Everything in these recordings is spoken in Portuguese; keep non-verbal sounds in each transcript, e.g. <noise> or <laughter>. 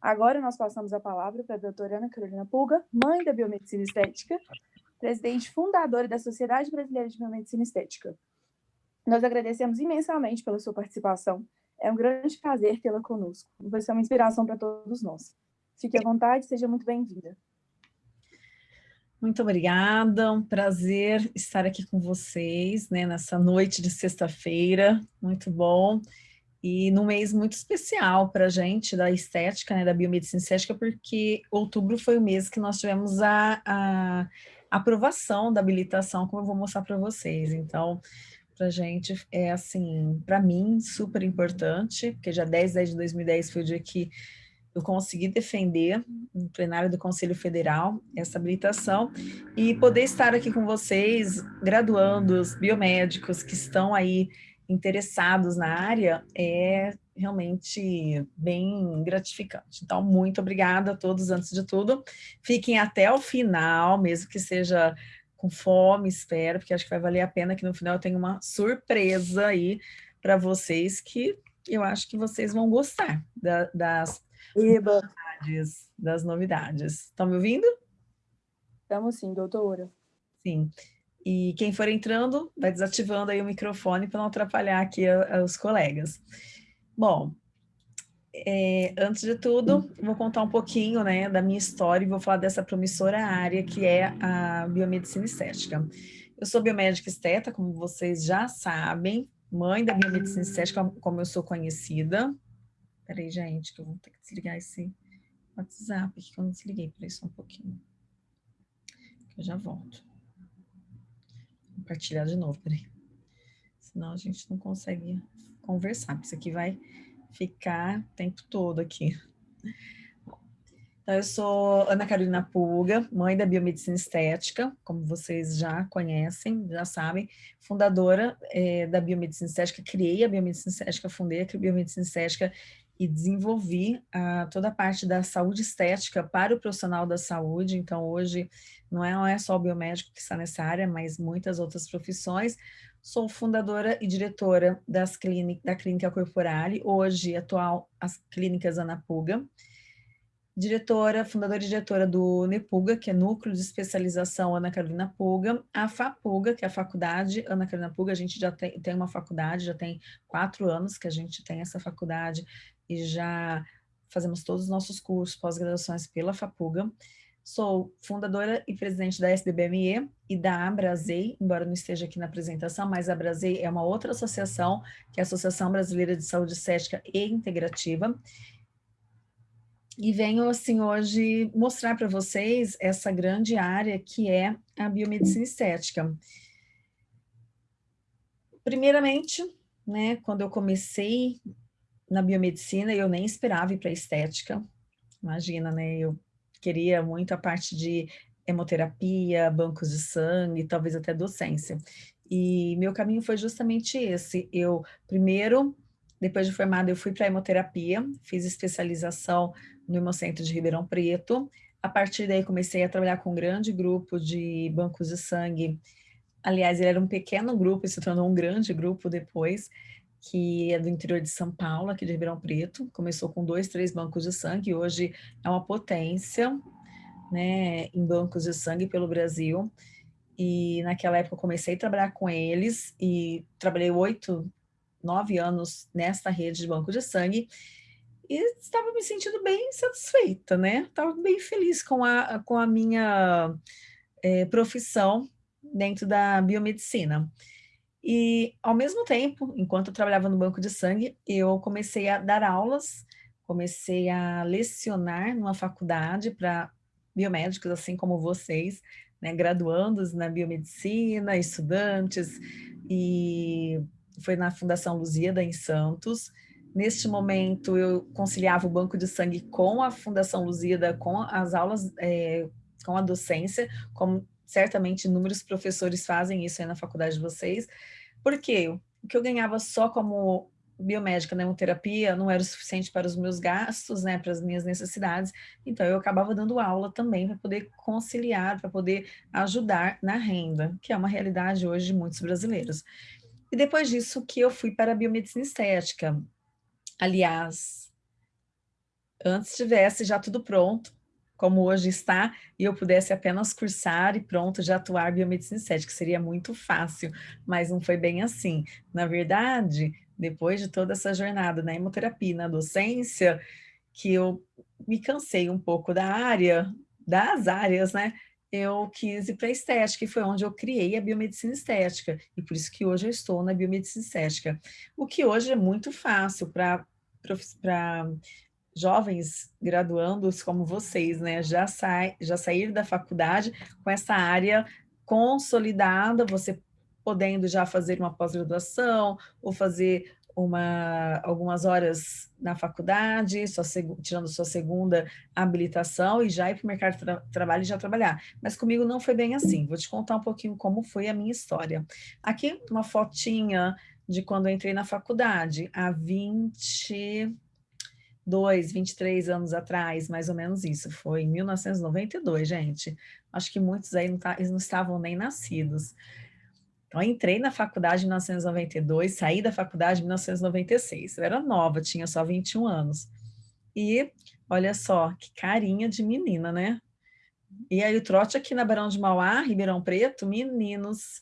Agora nós passamos a palavra para a doutora Ana Carolina Pulga, mãe da Biomedicina Estética, presidente fundadora da Sociedade Brasileira de Biomedicina Estética. Nós agradecemos imensamente pela sua participação. É um grande prazer tê-la conosco. Você é uma inspiração para todos nós. Fique à vontade, seja muito bem-vinda. Muito obrigada, um prazer estar aqui com vocês, né, nessa noite de sexta-feira, muito bom e num mês muito especial para a gente da estética, né, da biomedicina estética, porque outubro foi o mês que nós tivemos a, a aprovação da habilitação, como eu vou mostrar para vocês. Então, para a gente é assim, para mim, super importante, porque já 10 de 2010 foi o dia que eu consegui defender no plenário do Conselho Federal essa habilitação e poder estar aqui com vocês, graduandos, biomédicos que estão aí interessados na área é realmente bem gratificante. Então, muito obrigada a todos antes de tudo. Fiquem até o final, mesmo que seja com fome, espero, porque acho que vai valer a pena que no final eu tenho uma surpresa aí para vocês que eu acho que vocês vão gostar da, das novidades, das novidades. Estão me ouvindo? Estamos sim, doutora. Sim. E quem for entrando, vai desativando aí o microfone para não atrapalhar aqui a, a, os colegas. Bom, é, antes de tudo, vou contar um pouquinho né, da minha história e vou falar dessa promissora área que é a biomedicina estética. Eu sou biomédica esteta, como vocês já sabem, mãe da biomedicina estética, como eu sou conhecida. Peraí, gente, que eu vou ter que desligar esse WhatsApp que eu não desliguei, peraí só um pouquinho. Eu já volto compartilhar de novo, peraí. Senão a gente não consegue conversar, isso aqui vai ficar o tempo todo aqui. Então, eu sou Ana Carolina Puga, mãe da Biomedicina Estética, como vocês já conhecem, já sabem, fundadora é, da Biomedicina Estética, criei a Biomedicina Estética, fundei a Biomedicina Estética e desenvolvi uh, toda a parte da saúde estética para o profissional da saúde, então hoje não é, não é só o biomédico que está nessa área, mas muitas outras profissões. Sou fundadora e diretora das clínicas, da Clínica Corporale, hoje atual as clínicas Anapuga, diretora, fundadora e diretora do NEPUGA, que é Núcleo de Especialização Ana Carolina Puga, a FAPUGA, que é a Faculdade Ana Carolina Puga, a gente já tem, tem uma faculdade, já tem quatro anos que a gente tem essa faculdade e já fazemos todos os nossos cursos, pós-graduações pela FAPUGA. Sou fundadora e presidente da SDBME e da Abrasei, embora não esteja aqui na apresentação, mas a Abrasei é uma outra associação, que é a Associação Brasileira de Saúde Estética e Integrativa. E venho, assim, hoje mostrar para vocês essa grande área que é a biomedicina estética. Primeiramente, né, quando eu comecei na biomedicina eu nem esperava ir para estética. Imagina, né? Eu queria muito a parte de hemoterapia, bancos de sangue, talvez até docência. E meu caminho foi justamente esse. Eu, primeiro, depois de formada, eu fui para hemoterapia, fiz especialização no Hemocentro de Ribeirão Preto. A partir daí, comecei a trabalhar com um grande grupo de bancos de sangue. Aliás, ele era um pequeno grupo e se tornou um grande grupo depois que é do interior de São Paulo, aqui de Ribeirão Preto. Começou com dois, três bancos de sangue, hoje é uma potência né, em bancos de sangue pelo Brasil. E naquela época comecei a trabalhar com eles e trabalhei oito, nove anos nesta rede de banco de sangue e estava me sentindo bem satisfeita, né? Estava bem feliz com a, com a minha é, profissão dentro da biomedicina. E, ao mesmo tempo, enquanto eu trabalhava no banco de sangue, eu comecei a dar aulas, comecei a lecionar numa faculdade para biomédicos, assim como vocês, né, graduandos na biomedicina, estudantes, e foi na Fundação Luzida, em Santos. Neste momento, eu conciliava o banco de sangue com a Fundação Luzida, com as aulas, é, com a docência, como certamente inúmeros professores fazem isso aí na faculdade de vocês, porque o que eu ganhava só como biomédica na hemoterapia não era o suficiente para os meus gastos, né, para as minhas necessidades, então eu acabava dando aula também para poder conciliar, para poder ajudar na renda, que é uma realidade hoje de muitos brasileiros. E depois disso que eu fui para a biomedicina estética. Aliás, antes tivesse já tudo pronto, como hoje está, e eu pudesse apenas cursar e pronto, já atuar biomedicina estética, seria muito fácil, mas não foi bem assim. Na verdade, depois de toda essa jornada na hemoterapia, na docência, que eu me cansei um pouco da área, das áreas, né? Eu quis ir para a estética, e foi onde eu criei a biomedicina estética, e por isso que hoje eu estou na biomedicina estética. O que hoje é muito fácil para jovens graduandos como vocês, né, já, sai, já sair da faculdade com essa área consolidada, você podendo já fazer uma pós-graduação ou fazer uma, algumas horas na faculdade, sua, tirando sua segunda habilitação e já ir para o mercado de tra trabalho e já trabalhar. Mas comigo não foi bem assim. Vou te contar um pouquinho como foi a minha história. Aqui uma fotinha de quando eu entrei na faculdade, há 20 22, 23 anos atrás, mais ou menos isso, foi em 1992, gente. Acho que muitos aí não, tá, não estavam nem nascidos. Então, entrei na faculdade em 1992, saí da faculdade em 1996. Eu era nova, tinha só 21 anos. E, olha só, que carinha de menina, né? E aí o trote aqui na Barão de Mauá, Ribeirão Preto, meninos,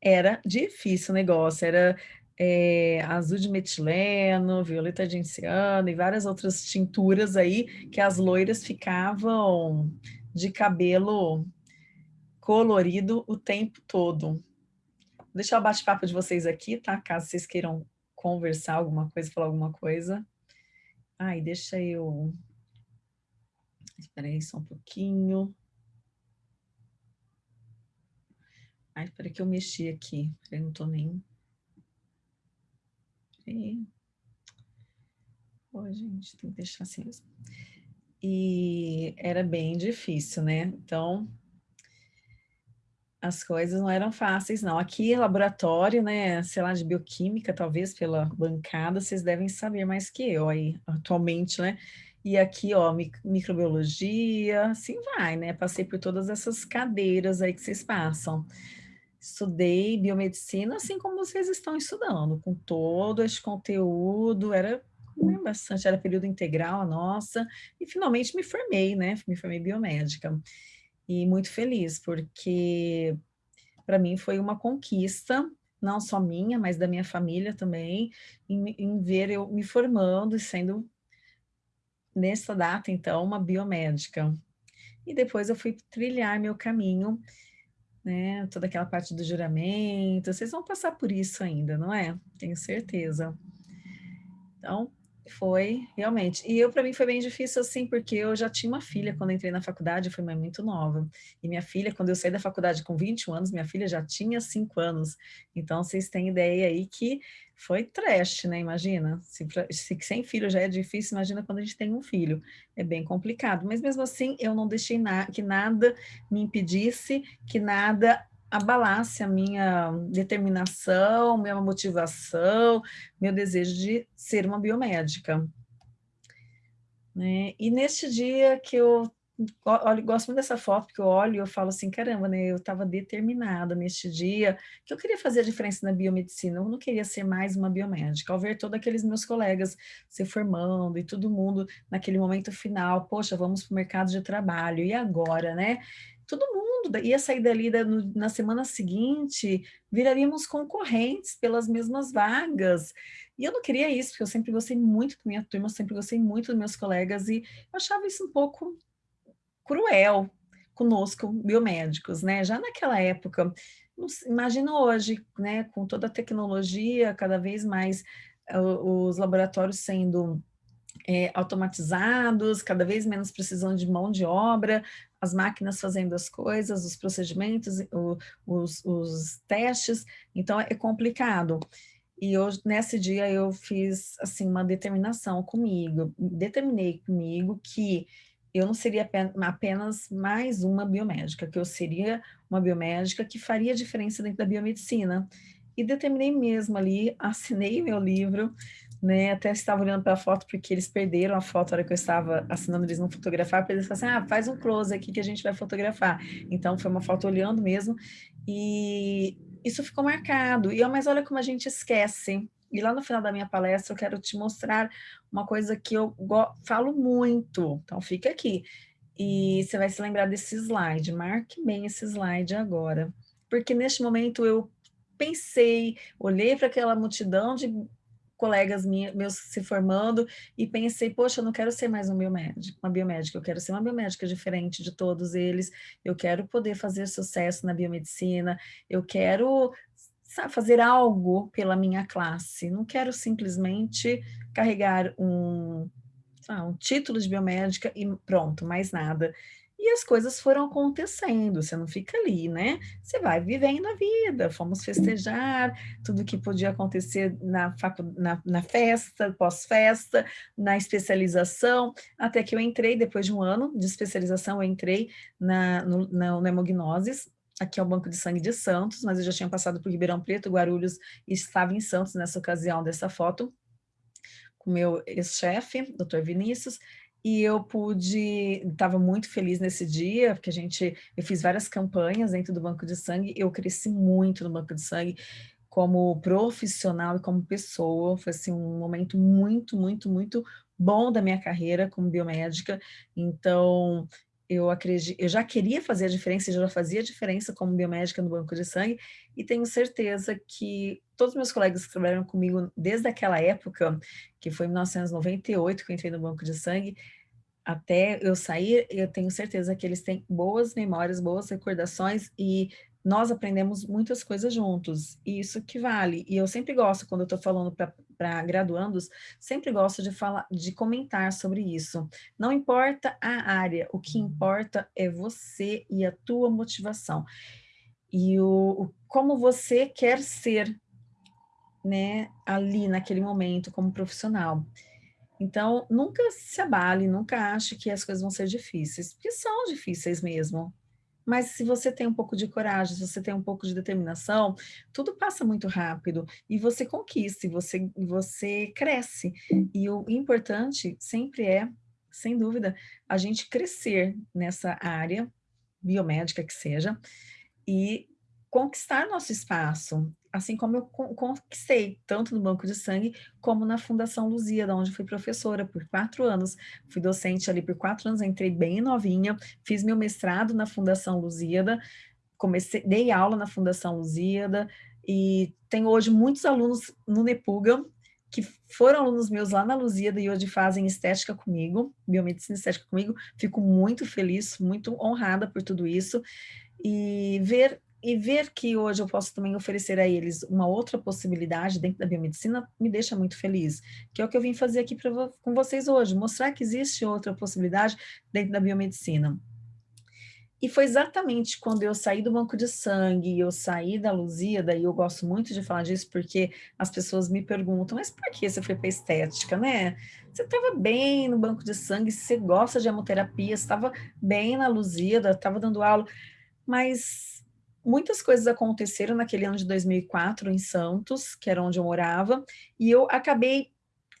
era difícil o negócio, era é, azul de metileno, violeta de enciano e várias outras tinturas aí que as loiras ficavam de cabelo colorido o tempo todo. Deixar o bate-papo de vocês aqui, tá? Caso vocês queiram conversar alguma coisa, falar alguma coisa. Ai, deixa eu... Espera aí só um pouquinho. Ai, espera que eu mexi aqui. Eu não tô nem... E... Pô, gente, tem que deixar assim mesmo. E era bem difícil, né? Então, as coisas não eram fáceis, não. Aqui, laboratório, né, sei lá, de bioquímica, talvez pela bancada, vocês devem saber mais que eu aí, atualmente, né? E aqui, ó, microbiologia, assim vai, né? Passei por todas essas cadeiras aí que vocês passam estudei biomedicina, assim como vocês estão estudando, com todo esse conteúdo, era né, bastante, era período integral a nossa, e finalmente me formei, né, me formei biomédica. E muito feliz, porque para mim foi uma conquista, não só minha, mas da minha família também, em, em ver eu me formando e sendo, nessa data, então, uma biomédica. E depois eu fui trilhar meu caminho né? Toda aquela parte do juramento, vocês vão passar por isso ainda, não é? Tenho certeza. Então, foi, realmente. E eu, para mim, foi bem difícil, assim, porque eu já tinha uma filha quando entrei na faculdade, eu fui muito nova. E minha filha, quando eu saí da faculdade com 21 anos, minha filha já tinha 5 anos. Então, vocês têm ideia aí que foi trash, né? Imagina. Se, se sem filho já é difícil, imagina quando a gente tem um filho. É bem complicado. Mas mesmo assim, eu não deixei na, que nada me impedisse, que nada abalasse a minha determinação, minha motivação, meu desejo de ser uma biomédica. Né? E neste dia que eu olho, gosto muito dessa foto, porque eu olho e eu falo assim, caramba, né, eu estava determinada neste dia, que eu queria fazer a diferença na biomedicina, eu não queria ser mais uma biomédica, ao ver todos aqueles meus colegas se formando e todo mundo naquele momento final, poxa, vamos para o mercado de trabalho, e agora, né? Todo mundo ia sair dali na semana seguinte, viraríamos concorrentes pelas mesmas vagas, e eu não queria isso, porque eu sempre gostei muito da minha turma, sempre gostei muito dos meus colegas, e eu achava isso um pouco cruel conosco, biomédicos, né? Já naquela época, imagina hoje, né, com toda a tecnologia, cada vez mais uh, os laboratórios sendo é, automatizados, cada vez menos precisando de mão de obra, as máquinas fazendo as coisas, os procedimentos, o, os, os testes, então é complicado. E hoje, nesse dia eu fiz assim uma determinação comigo, determinei comigo que eu não seria apenas mais uma biomédica, que eu seria uma biomédica que faria diferença dentro da biomedicina. E determinei mesmo ali, <laughs> assinei meu livro, né? Até estava olhando para a foto porque eles perderam a foto na hora que eu estava assinando, eles não fotografaram, eles falaram assim, ah, faz um close aqui que a gente vai fotografar. Então foi uma foto olhando mesmo e isso ficou marcado. E mas olha como a gente esquece E lá no final da minha palestra eu quero te mostrar uma coisa que eu falo muito, então fica aqui. E você vai se lembrar desse slide, marque bem esse slide agora. Porque neste momento eu pensei, olhei para aquela multidão de colegas meus se formando e pensei, poxa, eu não quero ser mais um biomédico, uma biomédica, eu quero ser uma biomédica diferente de todos eles, eu quero poder fazer sucesso na biomedicina, eu quero sabe, fazer algo pela minha classe, não quero simplesmente carregar um, um título de biomédica e pronto, mais nada. E as coisas foram acontecendo, você não fica ali, né? Você vai vivendo a vida, fomos festejar, tudo que podia acontecer na, na, na festa, pós-festa, na especialização, até que eu entrei, depois de um ano de especialização, eu entrei na, no, na, na hemognosis, aqui é o Banco de Sangue de Santos, mas eu já tinha passado por Ribeirão Preto, Guarulhos, e estava em Santos nessa ocasião dessa foto, com meu ex-chefe, doutor Vinícius, e eu pude, estava muito feliz nesse dia, porque a gente, eu fiz várias campanhas dentro do Banco de Sangue, eu cresci muito no Banco de Sangue, como profissional e como pessoa, foi assim, um momento muito, muito, muito bom da minha carreira como biomédica, então eu acredito, eu já queria fazer a diferença, já fazia a diferença como biomédica no banco de sangue, e tenho certeza que todos os meus colegas que trabalharam comigo desde aquela época, que foi em 1998 que eu entrei no banco de sangue, até eu sair, eu tenho certeza que eles têm boas memórias, boas recordações e nós aprendemos muitas coisas juntos, e isso que vale. E eu sempre gosto, quando eu estou falando para graduandos, sempre gosto de falar, de comentar sobre isso. Não importa a área, o que importa é você e a tua motivação. E o, o como você quer ser, né, ali naquele momento como profissional. Então, nunca se abale, nunca ache que as coisas vão ser difíceis, porque são difíceis mesmo. Mas se você tem um pouco de coragem, se você tem um pouco de determinação, tudo passa muito rápido e você conquista, você, você cresce. E o importante sempre é, sem dúvida, a gente crescer nessa área biomédica que seja e conquistar nosso espaço assim como eu conquistei, tanto no Banco de Sangue, como na Fundação Luzia, da onde fui professora por quatro anos. Fui docente ali por quatro anos, entrei bem novinha, fiz meu mestrado na Fundação Luzíada, comecei, dei aula na Fundação Luzíada, e tenho hoje muitos alunos no Nepuga, que foram alunos meus lá na Luzíada e hoje fazem estética comigo, biomedicina estética comigo, fico muito feliz, muito honrada por tudo isso, e ver e ver que hoje eu posso também oferecer a eles uma outra possibilidade dentro da biomedicina me deixa muito feliz, que é o que eu vim fazer aqui pra, com vocês hoje, mostrar que existe outra possibilidade dentro da biomedicina. E foi exatamente quando eu saí do banco de sangue, eu saí da Luzia, daí eu gosto muito de falar disso, porque as pessoas me perguntam, mas por que você foi para estética, né? Você estava bem no banco de sangue, você gosta de hemoterapia, estava bem na Luzia, estava dando aula, mas muitas coisas aconteceram naquele ano de 2004 em Santos, que era onde eu morava, e eu acabei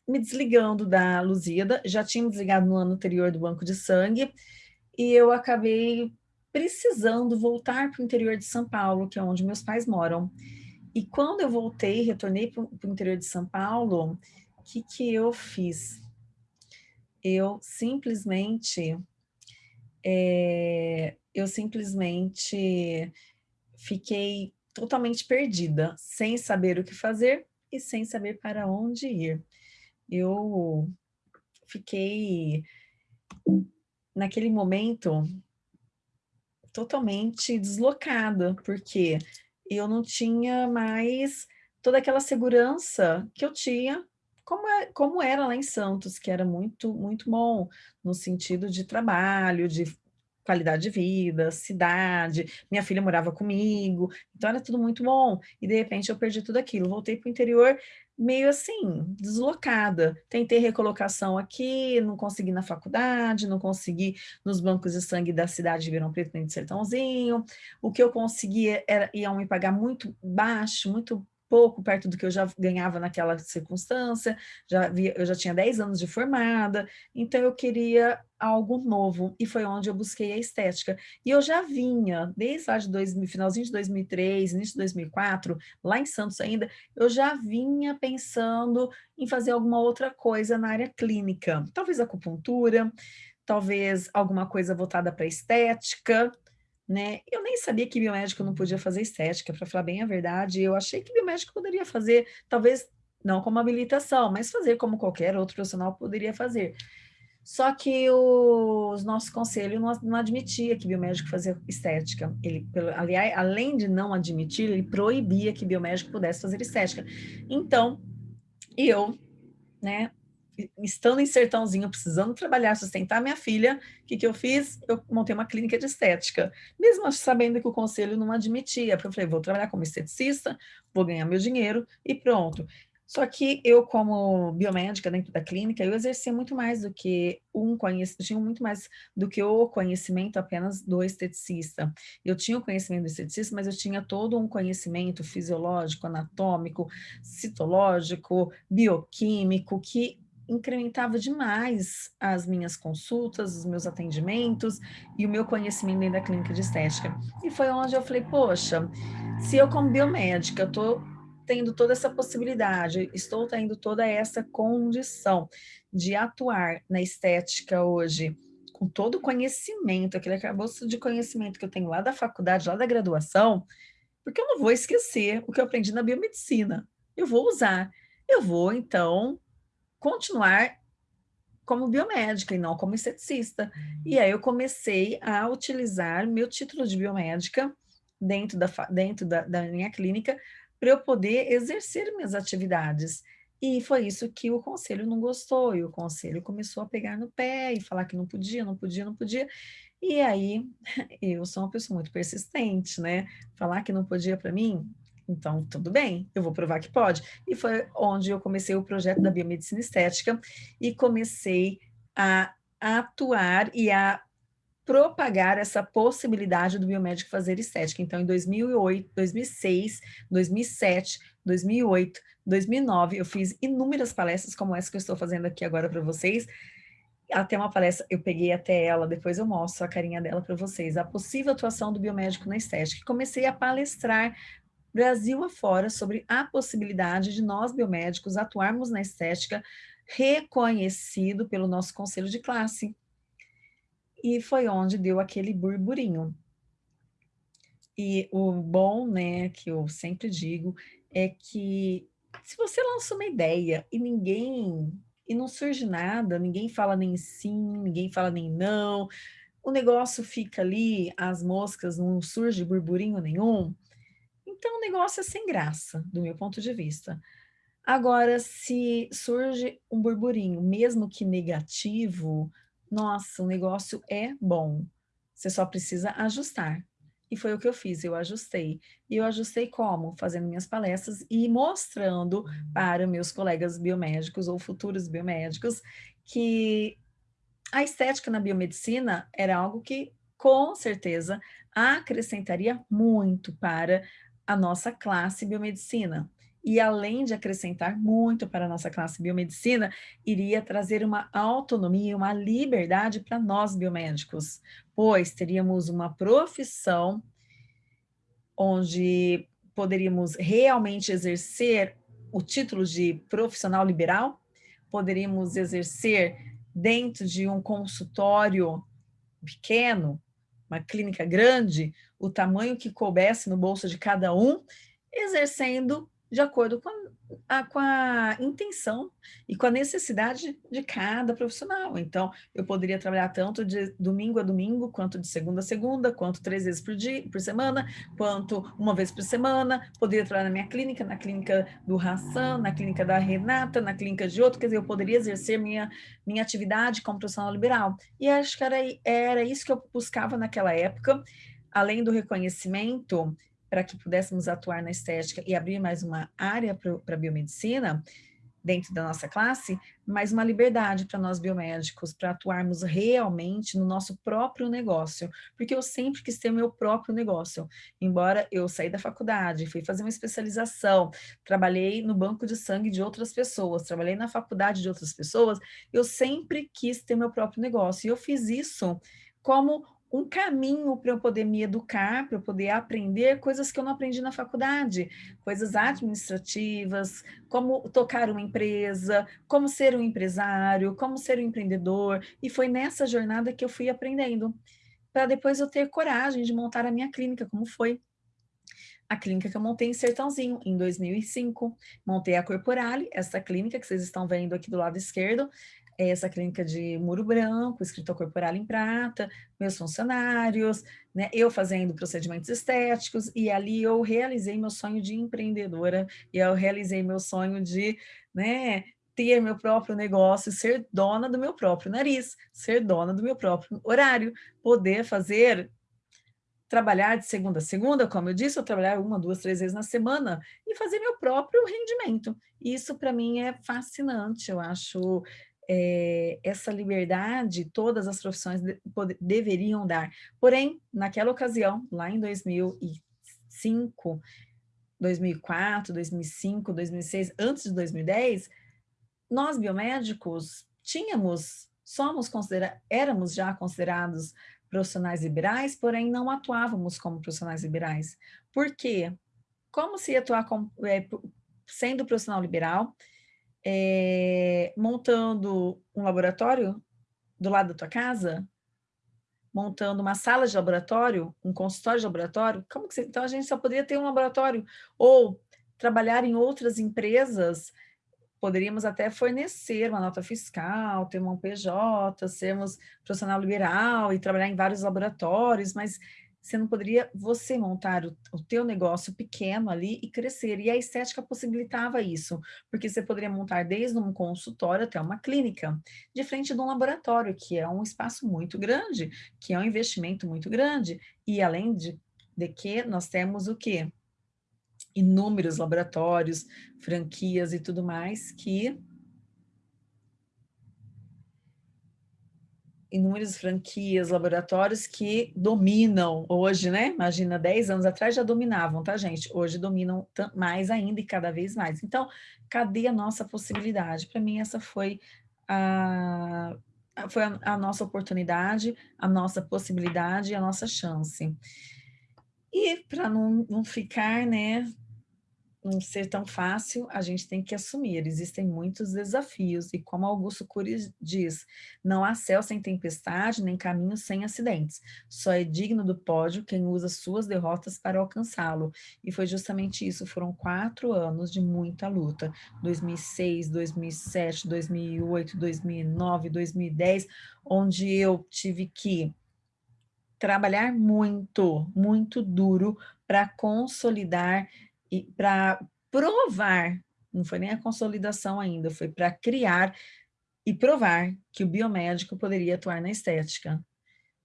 me desligando da Luzida, já tinha me desligado no ano anterior do banco de sangue, e eu acabei precisando voltar para o interior de São Paulo, que é onde meus pais moram. E quando eu voltei, retornei para o interior de São Paulo, o que, que eu fiz? Eu simplesmente, é, eu simplesmente fiquei totalmente perdida, sem saber o que fazer e sem saber para onde ir. Eu fiquei, naquele momento, totalmente deslocada, porque eu não tinha mais toda aquela segurança que eu tinha, como, é, como era lá em Santos, que era muito, muito bom, no sentido de trabalho, de qualidade de vida, cidade, minha filha morava comigo, então era tudo muito bom. E de repente eu perdi tudo aquilo, voltei para o interior meio assim, deslocada. Tentei recolocação aqui, não consegui na faculdade, não consegui nos bancos de sangue da cidade de Ribeirão Preto, nem de Sertãozinho. O que eu conseguia era, iam me pagar muito baixo, muito pouco perto do que eu já ganhava naquela circunstância, já vi, eu já tinha 10 anos de formada, então eu queria algo novo, e foi onde eu busquei a estética. E eu já vinha, desde lá de dois, finalzinho de 2003, início de 2004, lá em Santos ainda, eu já vinha pensando em fazer alguma outra coisa na área clínica, talvez acupuntura, talvez alguma coisa voltada para estética, né? Eu nem sabia que biomédico não podia fazer estética, para falar bem a verdade, eu achei que biomédico poderia fazer, talvez não como habilitação, mas fazer como qualquer outro profissional poderia fazer. Só que o, os nossos conselhos não, não admitia que biomédico fazia estética. Ele, pelo, aliás, além de não admitir, ele proibia que biomédico pudesse fazer estética. Então, eu, né, estando em sertãozinho, precisando trabalhar, sustentar minha filha, o que, que eu fiz? Eu montei uma clínica de estética, mesmo sabendo que o conselho não admitia, porque eu falei, vou trabalhar como esteticista, vou ganhar meu dinheiro e pronto. Só que eu, como biomédica dentro da clínica, eu exercia muito mais do que um conhecimento, tinha muito mais do que o conhecimento apenas do esteticista. Eu tinha o conhecimento do esteticista, mas eu tinha todo um conhecimento fisiológico, anatômico, citológico, bioquímico, que incrementava demais as minhas consultas, os meus atendimentos e o meu conhecimento dentro da clínica de estética. E foi onde eu falei, poxa, se eu como biomédica estou tendo toda essa possibilidade, estou tendo toda essa condição de atuar na estética hoje, com todo o conhecimento, aquele acabouço de conhecimento que eu tenho lá da faculdade, lá da graduação, porque eu não vou esquecer o que eu aprendi na biomedicina. Eu vou usar. Eu vou, então, continuar como biomédica e não como esteticista. E aí eu comecei a utilizar meu título de biomédica dentro da, dentro da, da minha clínica para eu poder exercer minhas atividades. E foi isso que o conselho não gostou, e o conselho começou a pegar no pé e falar que não podia, não podia, não podia. E aí, <laughs> eu sou uma pessoa muito persistente, né? Falar que não podia para mim, então, tudo bem, eu vou provar que pode. E foi onde eu comecei o projeto da biomedicina estética e comecei a atuar e a propagar essa possibilidade do biomédico fazer estética. Então, em 2008, 2006, 2007, 2008, 2009, eu fiz inúmeras palestras como essa que eu estou fazendo aqui agora para vocês. Até uma palestra, eu peguei até ela, depois eu mostro a carinha dela para vocês, a possível atuação do biomédico na estética. Comecei a palestrar Brasil afora sobre a possibilidade de nós, biomédicos, atuarmos na estética reconhecido pelo nosso conselho de classe. E foi onde deu aquele burburinho. E o bom, né, que eu sempre digo, é que se você lança uma ideia e ninguém, e não surge nada, ninguém fala nem sim, ninguém fala nem não, o negócio fica ali, as moscas, não surge burburinho nenhum, então, o negócio é sem graça, do meu ponto de vista. Agora, se surge um burburinho, mesmo que negativo, nossa, o negócio é bom. Você só precisa ajustar. E foi o que eu fiz, eu ajustei. E eu ajustei como? Fazendo minhas palestras e mostrando para meus colegas biomédicos ou futuros biomédicos que a estética na biomedicina era algo que, com certeza, acrescentaria muito para a nossa classe biomedicina. E além de acrescentar muito para a nossa classe biomedicina, iria trazer uma autonomia, uma liberdade para nós biomédicos, pois teríamos uma profissão onde poderíamos realmente exercer o título de profissional liberal, poderíamos exercer dentro de um consultório pequeno, uma clínica grande, o tamanho que coubesse no bolso de cada um, exercendo de acordo com a, com a intenção e com a necessidade de cada profissional. Então, eu poderia trabalhar tanto de domingo a domingo, quanto de segunda a segunda, quanto três vezes por dia, por semana, quanto uma vez por semana, poderia trabalhar na minha clínica, na clínica do Hassan, na clínica da Renata, na clínica de outro, quer dizer, eu poderia exercer minha, minha atividade como profissional liberal. E acho que era, era isso que eu buscava naquela época, além do reconhecimento, para que pudéssemos atuar na estética e abrir mais uma área para a biomedicina, dentro da nossa classe, mas uma liberdade para nós biomédicos, para atuarmos realmente no nosso próprio negócio, porque eu sempre quis ter meu próprio negócio, embora eu saí da faculdade, fui fazer uma especialização, trabalhei no banco de sangue de outras pessoas, trabalhei na faculdade de outras pessoas, eu sempre quis ter meu próprio negócio, e eu fiz isso como um caminho para eu poder me educar, para eu poder aprender coisas que eu não aprendi na faculdade, coisas administrativas, como tocar uma empresa, como ser um empresário, como ser um empreendedor, e foi nessa jornada que eu fui aprendendo, para depois eu ter coragem de montar a minha clínica, como foi. A clínica que eu montei em Sertãozinho, em 2005. Montei a Corporale, essa clínica que vocês estão vendo aqui do lado esquerdo, essa clínica de muro branco, escritor corporal em prata, meus funcionários, né, eu fazendo procedimentos estéticos, e ali eu realizei meu sonho de empreendedora, e eu realizei meu sonho de né, ter meu próprio negócio, ser dona do meu próprio nariz, ser dona do meu próprio horário, poder fazer trabalhar de segunda a segunda, como eu disse, eu trabalhar uma, duas, três vezes na semana e fazer meu próprio rendimento. Isso para mim é fascinante, eu acho é, essa liberdade todas as profissões de, deveriam dar. Porém, naquela ocasião, lá em 2005, 2004, 2005, 2006, antes de 2010, nós biomédicos tínhamos, somos considerados, éramos já considerados profissionais liberais, porém não atuávamos como profissionais liberais. Por quê? Como se atuar com, é, sendo profissional liberal, é, montando um laboratório do lado da tua casa, montando uma sala de laboratório, um consultório de laboratório, como que você, então a gente só poderia ter um laboratório, ou trabalhar em outras empresas, poderíamos até fornecer uma nota fiscal, ter um PJ, sermos profissional liberal e trabalhar em vários laboratórios, mas você não poderia você montar o, o teu negócio pequeno ali e crescer. E a estética possibilitava isso, porque você poderia montar desde um consultório até uma clínica, de frente de um laboratório, que é um espaço muito grande, que é um investimento muito grande, e além de, de que nós temos o quê? Inúmeros laboratórios, franquias e tudo mais que inúmeras franquias, laboratórios que dominam hoje, né? Imagina, 10 anos atrás já dominavam, tá, gente? Hoje dominam mais ainda e cada vez mais. Então, cadê a nossa possibilidade? Para mim, essa foi a, foi a, a, nossa oportunidade, a nossa possibilidade, a nossa chance. E para não, não ficar, né, não ser tão fácil, a gente tem que assumir. Existem muitos desafios e como Augusto Cury diz, não há céu sem tempestade, nem caminho sem acidentes. Só é digno do pódio quem usa suas derrotas para alcançá-lo. E foi justamente isso, foram quatro anos de muita luta. 2006, 2007, 2008, 2009, 2010, onde eu tive que trabalhar muito, muito duro para consolidar e para provar, não foi nem a consolidação ainda, foi para criar e provar que o biomédico poderia atuar na estética.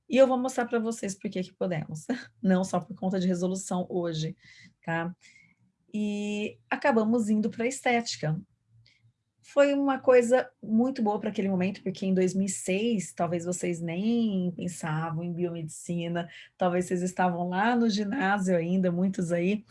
E eu vou mostrar para vocês por que que podemos, <laughs> não só por conta de resolução hoje, tá? E acabamos indo para a estética. Foi uma coisa muito boa para aquele momento, porque em 2006, talvez vocês nem pensavam em biomedicina, talvez vocês estavam lá no ginásio ainda, muitos aí,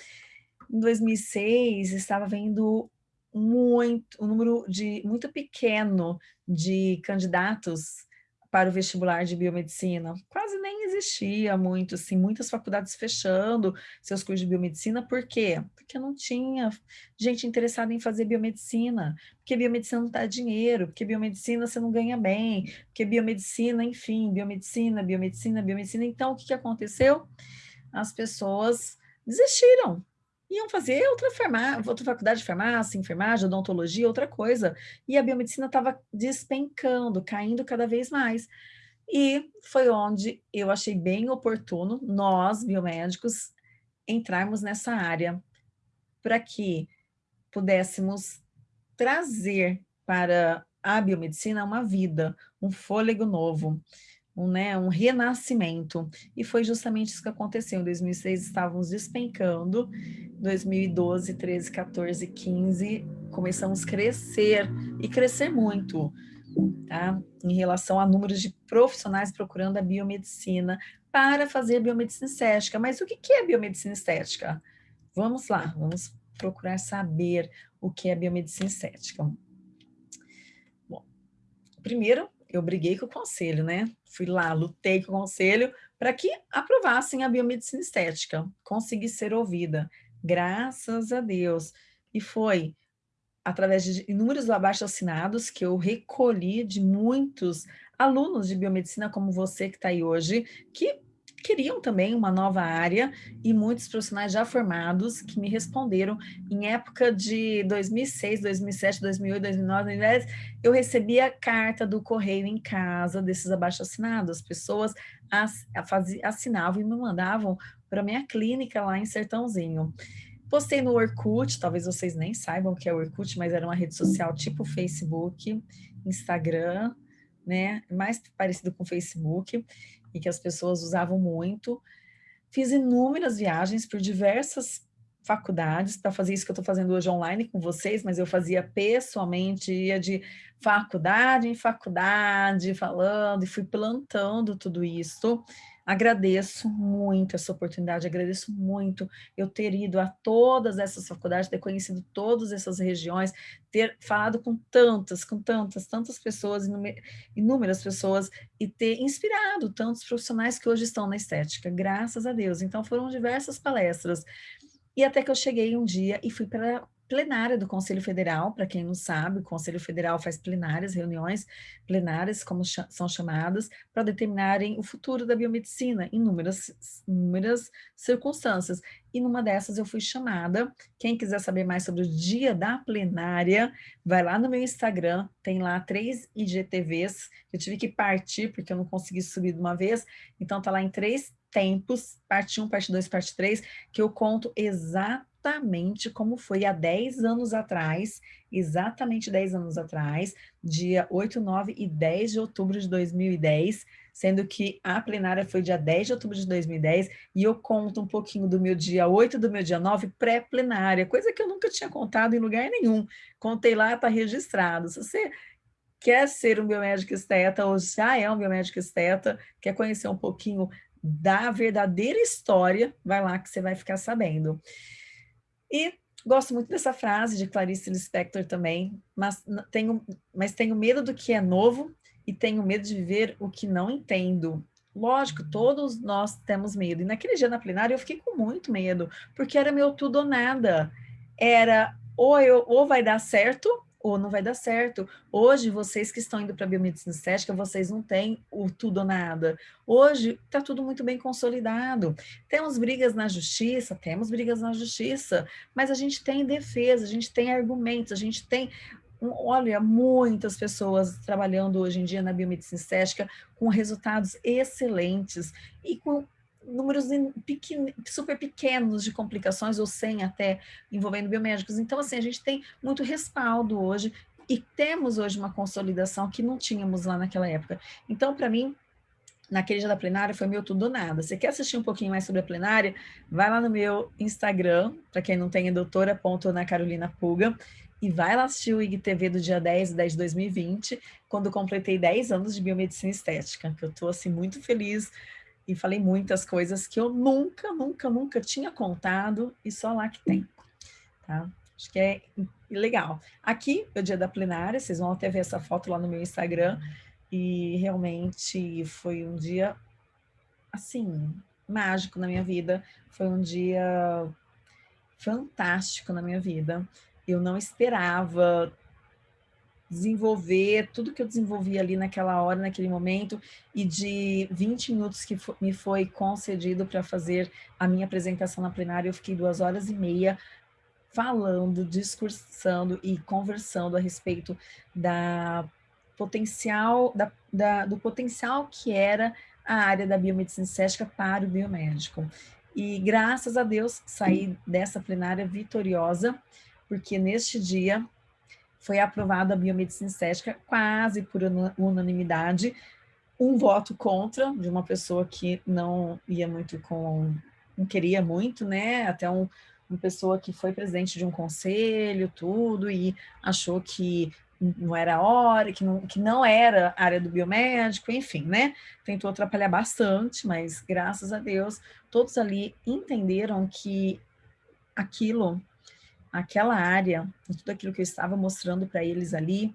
em 2006, estava vendo muito, um número de, muito pequeno de candidatos para o vestibular de biomedicina. Quase nem existia muito, assim, muitas faculdades fechando seus cursos de biomedicina. Por quê? Porque não tinha gente interessada em fazer biomedicina, porque biomedicina não dá dinheiro, porque biomedicina você não ganha bem, porque biomedicina, enfim, biomedicina, biomedicina, biomedicina. Então, o que, que aconteceu? As pessoas desistiram, iam fazer outra, farmácia, outra faculdade de farmácia, enfermagem, odontologia, outra coisa. E a biomedicina estava despencando, caindo cada vez mais. E foi onde eu achei bem oportuno, nós, biomédicos, entrarmos nessa área, para que pudéssemos trazer para a biomedicina uma vida, um fôlego novo um, né, um renascimento. E foi justamente isso que aconteceu. Em 2006 estávamos despencando, 2012, 13, 14, 15, começamos a crescer e crescer muito, tá? Em relação a números de profissionais procurando a biomedicina para fazer biomedicina estética. Mas o que é biomedicina estética? Vamos lá, vamos procurar saber o que é biomedicina estética. Bom, primeiro eu briguei com o conselho, né? Fui lá, lutei com o conselho para que aprovassem a biomedicina estética. Consegui ser ouvida, graças a Deus. E foi através de inúmeros abaixo assinados que eu recolhi de muitos alunos de biomedicina como você que está aí hoje, que queriam também uma nova área e muitos profissionais já formados que me responderam em época de 2006, 2007, 2008, 2009, 2010, eu recebia carta do correio em casa desses abaixo-assinados, pessoas assinavam e me mandavam para minha clínica lá em Sertãozinho. Postei no Orkut, talvez vocês nem saibam o que é Orkut, mas era uma rede social tipo Facebook, Instagram, né, mais parecido com Facebook, e que as pessoas usavam muito. Fiz inúmeras viagens por diversas faculdades para fazer isso que eu estou fazendo hoje online com vocês, mas eu fazia pessoalmente, ia de faculdade em faculdade, falando, e fui plantando tudo isso. Agradeço muito essa oportunidade, agradeço muito eu ter ido a todas essas faculdades, ter conhecido todas essas regiões, ter falado com tantas, com tantas, tantas pessoas, inúmeras pessoas, e ter inspirado tantos profissionais que hoje estão na estética, graças a Deus. Então foram diversas palestras, e até que eu cheguei um dia e fui para plenária do Conselho Federal, para quem não sabe, o Conselho Federal faz plenárias, reuniões plenárias, como ch são chamadas, para determinarem o futuro da biomedicina, em inúmeras, inúmeras circunstâncias. E numa dessas eu fui chamada, quem quiser saber mais sobre o dia da plenária, vai lá no meu Instagram, tem lá três IGTVs, eu tive que partir porque eu não consegui subir de uma vez, então tá lá em três tempos, parte 1, parte 2, parte 3, que eu conto exatamente exatamente como foi há 10 anos atrás, exatamente 10 anos atrás, dia 8, 9 e 10 de outubro de 2010, sendo que a plenária foi dia 10 de outubro de 2010, e eu conto um pouquinho do meu dia 8 do meu dia 9 pré-plenária, coisa que eu nunca tinha contado em lugar nenhum. Contei lá, está registrado. Se você quer ser um biomédico esteta, ou já é um biomédico esteta, quer conhecer um pouquinho da verdadeira história, vai lá que você vai ficar sabendo. E gosto muito dessa frase de Clarice Lispector também, mas tenho, mas tenho medo do que é novo e tenho medo de viver o que não entendo. Lógico, todos nós temos medo. E naquele dia na plenária eu fiquei com muito medo, porque era meu tudo ou nada. Era ou, eu, ou vai dar certo ou não vai dar certo. Hoje, vocês que estão indo para a biomedicina estética, vocês não têm o tudo ou nada. Hoje, está tudo muito bem consolidado. Temos brigas na justiça? Temos brigas na justiça, mas a gente tem defesa, a gente tem argumentos, a gente tem olha, muitas pessoas trabalhando hoje em dia na biomedicina estética com resultados excelentes e com números pequen, super pequenos de complicações, ou sem até, envolvendo biomédicos. Então, assim, a gente tem muito respaldo hoje e temos hoje uma consolidação que não tínhamos lá naquela época. Então, para mim, naquele dia da plenária foi meu tudo ou nada. Você quer assistir um pouquinho mais sobre a plenária? Vai lá no meu Instagram, para quem não tem, é doutora.ana Carolina Puga, e vai lá assistir o IGTV do dia 10 10 de 2020, quando completei 10 anos de biomedicina estética, que eu estou, assim, muito feliz e falei muitas coisas que eu nunca, nunca, nunca tinha contado e só lá que tem, tá? Acho que é legal. Aqui é o dia da plenária, vocês vão até ver essa foto lá no meu Instagram e realmente foi um dia, assim, mágico na minha vida, foi um dia fantástico na minha vida. Eu não esperava desenvolver tudo que eu desenvolvi ali naquela hora, naquele momento, e de 20 minutos que me foi concedido para fazer a minha apresentação na plenária, eu fiquei duas horas e meia falando, discursando e conversando a respeito da potencial, da, da, do potencial que era a área da biomedicina estética para o biomédico. E graças a Deus saí dessa plenária vitoriosa, porque neste dia foi aprovada a biomedicina estética quase por unanimidade, um voto contra de uma pessoa que não ia muito com, não queria muito, né, até um, uma pessoa que foi presidente de um conselho, tudo, e achou que não era hora, que não, que não era área do biomédico, enfim, né? Tentou atrapalhar bastante, mas graças a Deus, todos ali entenderam que aquilo, aquela área, tudo aquilo que eu estava mostrando para eles ali,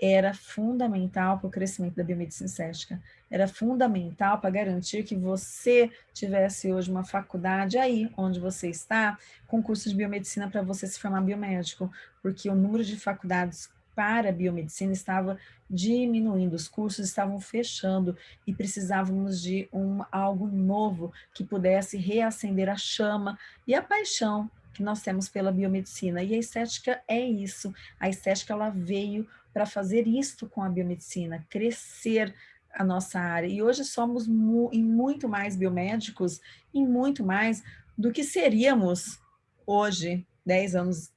era fundamental para o crescimento da biomedicina estética. Era fundamental para garantir que você tivesse hoje uma faculdade aí, onde você está, com curso de biomedicina para você se formar biomédico, porque o número de faculdades para a biomedicina estava diminuindo, os cursos estavam fechando e precisávamos de um, algo novo que pudesse reacender a chama e a paixão que nós temos pela biomedicina. E a estética é isso. A estética ela veio para fazer isto com a biomedicina, crescer a nossa área. E hoje somos mu em muito mais biomédicos, em muito mais do que seríamos hoje, 10 anos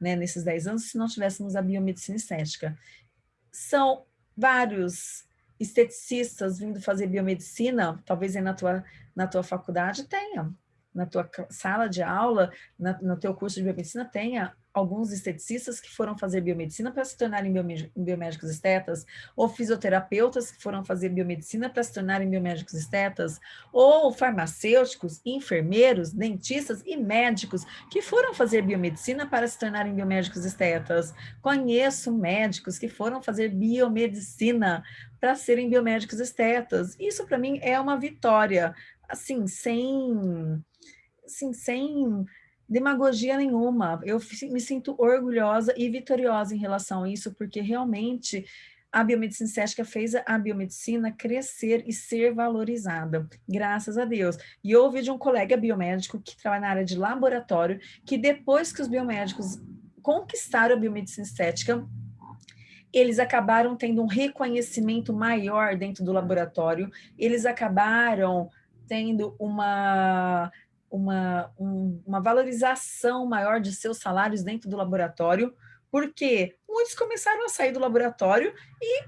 né, nesses 10 anos, se não tivéssemos a biomedicina estética. São vários esteticistas vindo fazer biomedicina, talvez na tua, na tua faculdade tenha, na tua sala de aula, na, no teu curso de biomedicina tenha alguns esteticistas que foram fazer biomedicina para se tornarem biomédicos estetas, ou fisioterapeutas que foram fazer biomedicina para se tornarem biomédicos estetas, ou farmacêuticos, enfermeiros, dentistas e médicos que foram fazer biomedicina para se tornarem biomédicos estetas. Conheço médicos que foram fazer biomedicina para serem biomédicos estetas. Isso para mim é uma vitória, assim, sem assim, sem demagogia nenhuma. Eu me sinto orgulhosa e vitoriosa em relação a isso, porque realmente a biomedicina estética fez a biomedicina crescer e ser valorizada, graças a Deus. E eu ouvi de um colega biomédico que trabalha na área de laboratório, que depois que os biomédicos conquistaram a biomedicina estética, eles acabaram tendo um reconhecimento maior dentro do laboratório, eles acabaram tendo uma uma, um, uma valorização maior de seus salários dentro do laboratório, porque muitos começaram a sair do laboratório e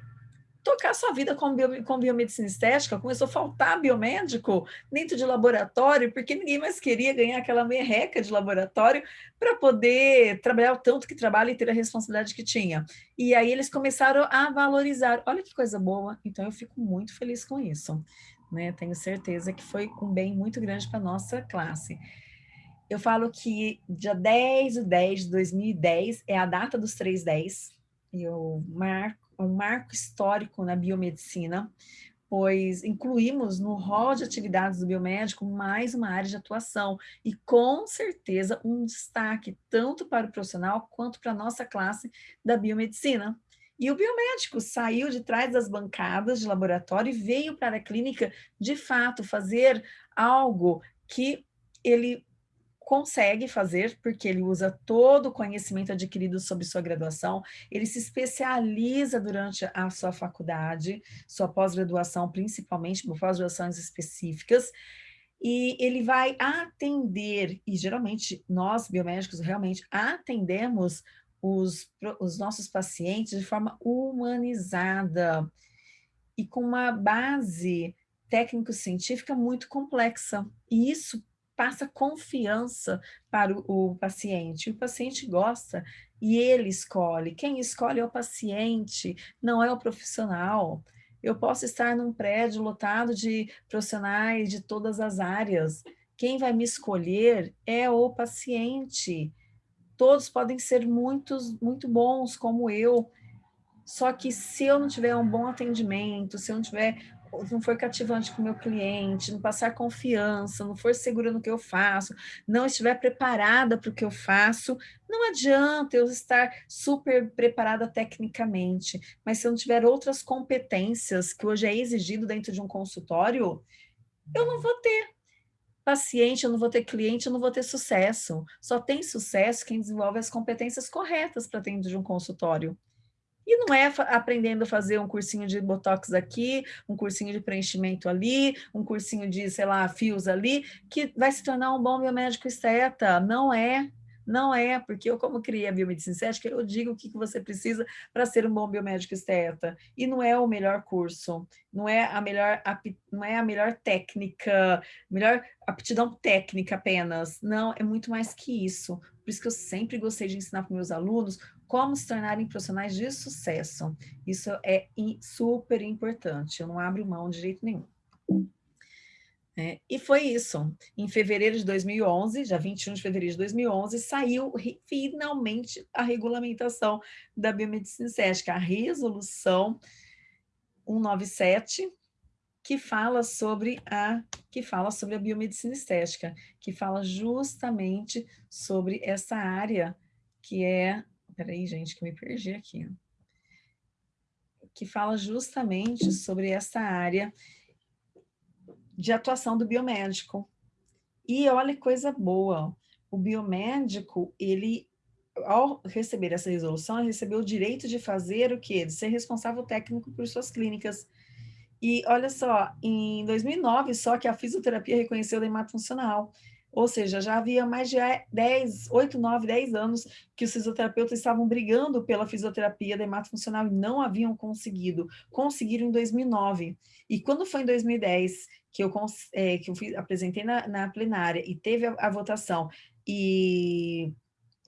tocar sua vida com, bio, com biomedicina estética, começou a faltar biomédico dentro de laboratório, porque ninguém mais queria ganhar aquela merreca de laboratório para poder trabalhar o tanto que trabalha e ter a responsabilidade que tinha. E aí eles começaram a valorizar. Olha que coisa boa, então eu fico muito feliz com isso né? Tenho certeza que foi um bem muito grande para a nossa classe. Eu falo que dia 10 de 10 de 2010 é a data dos 310, e eu marco, um marco histórico na biomedicina, pois incluímos no rol de atividades do biomédico mais uma área de atuação e com certeza um destaque tanto para o profissional quanto para a nossa classe da biomedicina. E o biomédico saiu de trás das bancadas de laboratório e veio para a clínica, de fato, fazer algo que ele consegue fazer, porque ele usa todo o conhecimento adquirido sobre sua graduação, ele se especializa durante a sua faculdade, sua pós-graduação, principalmente pós-graduações específicas, e ele vai atender, e geralmente nós, biomédicos, realmente atendemos os, os nossos pacientes de forma humanizada e com uma base técnico-científica muito complexa. E isso passa confiança para o, o, paciente. O paciente gosta e ele escolhe. Quem escolhe é o paciente, não é o profissional. Eu posso estar num prédio lotado de profissionais de todas as áreas. Quem vai me escolher é o paciente todos podem ser muitos, muito bons, como eu, só que se eu não tiver um bom atendimento, se eu não tiver, não for cativante com o meu cliente, não passar confiança, não for segura no que eu faço, não estiver preparada para o que eu faço, não adianta eu estar super preparada tecnicamente, mas se eu não tiver outras competências que hoje é exigido dentro de um consultório, eu não vou ter paciente, eu não vou ter cliente, eu não vou ter sucesso. Só tem sucesso quem desenvolve as competências corretas para dentro de um consultório. E não é aprendendo a fazer um cursinho de botox aqui, um cursinho de preenchimento ali, um cursinho de, sei lá, fios ali, que vai se tornar um bom biomédico esteta. Não é. Não é, porque eu, como criei a biomedicina estética, eu digo o que você precisa para ser um bom biomédico esteta. E não é o melhor curso, não é a melhor, não é a melhor técnica, melhor aptidão técnica apenas. Não, é muito mais que isso. Por isso que eu sempre gostei de ensinar para meus alunos como se tornarem profissionais de sucesso. Isso é super importante, eu não abro mão de jeito nenhum. É, e foi isso. Em fevereiro de 2011, já 21 de fevereiro de 2011, saiu finalmente a regulamentação da biomedicina estética, a resolução 197, que fala sobre a que fala sobre a biomedicina estética, que fala justamente sobre essa área que é, peraí gente, que me perdi aqui, que fala justamente sobre essa área de atuação do biomédico. E olha que coisa boa, o biomédico, ele, ao receber essa resolução, ele recebeu o direito de fazer o quê? De ser responsável técnico por suas clínicas. E olha só, em 2009, só que a fisioterapia reconheceu o hemato funcional. Ou seja, já havia mais de 10, 8, 9, 10 anos que os fisioterapeutas estavam brigando pela fisioterapia da hematofuncional e não haviam conseguido. Conseguiram em 2009. E quando foi em 2010 que eu, é, que eu fiz, apresentei na, na, plenária e teve a, a votação e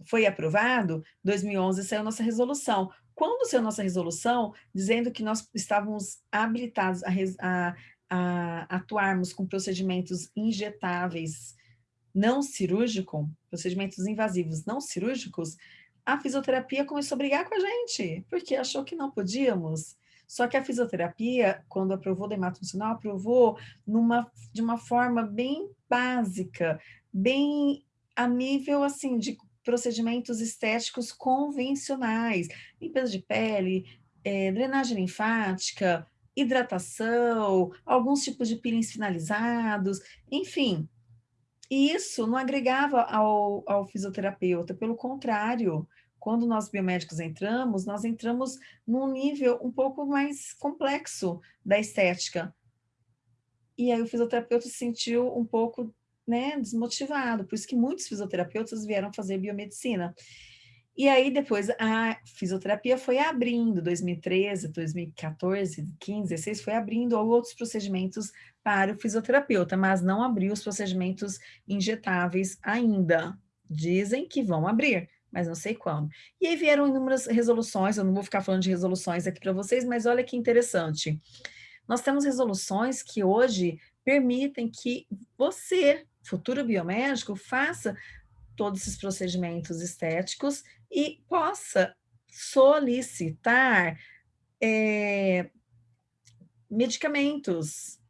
foi aprovado, 2011 saiu nossa resolução. Quando saiu nossa resolução, dizendo que nós estávamos habilitados a, a, a atuarmos com procedimentos injetáveis não cirúrgico, procedimentos invasivos não cirúrgicos, a fisioterapia começou a brigar com a gente, porque achou que não podíamos. Só que a fisioterapia, quando aprovou da funcional, aprovou numa, de uma forma bem básica, bem a nível assim de procedimentos estéticos convencionais, limpeza de pele, é, drenagem linfática, hidratação, alguns tipos de peelings finalizados, enfim, e isso não agregava ao, ao fisioterapeuta, pelo contrário, quando nós biomédicos entramos, nós entramos num nível um pouco mais complexo da estética. E aí o fisioterapeuta se sentiu um pouco né, desmotivado, por isso que muitos fisioterapeutas vieram fazer biomedicina. E aí depois a fisioterapia foi abrindo, 2013, 2014, 2015, 2016, foi abrindo outros procedimentos para o fisioterapeuta, mas não abriu os procedimentos injetáveis ainda. Dizem que vão abrir, mas não sei quando. E aí vieram inúmeras resoluções, eu não vou ficar falando de resoluções aqui para vocês, mas olha que interessante. Nós temos resoluções que hoje permitem que você, futuro biomédico, faça todos esses procedimentos estéticos e possa solicitar é, medicamentos.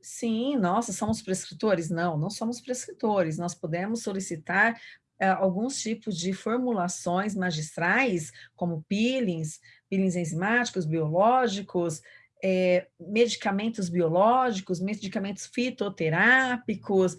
Sim, nossa, somos prescritores? Não, não somos prescritores. Nós podemos solicitar alguns tipos de formulações magistrais, como peelings, peelings enzimáticos, biológicos, é, medicamentos biológicos, medicamentos fitoterápicos,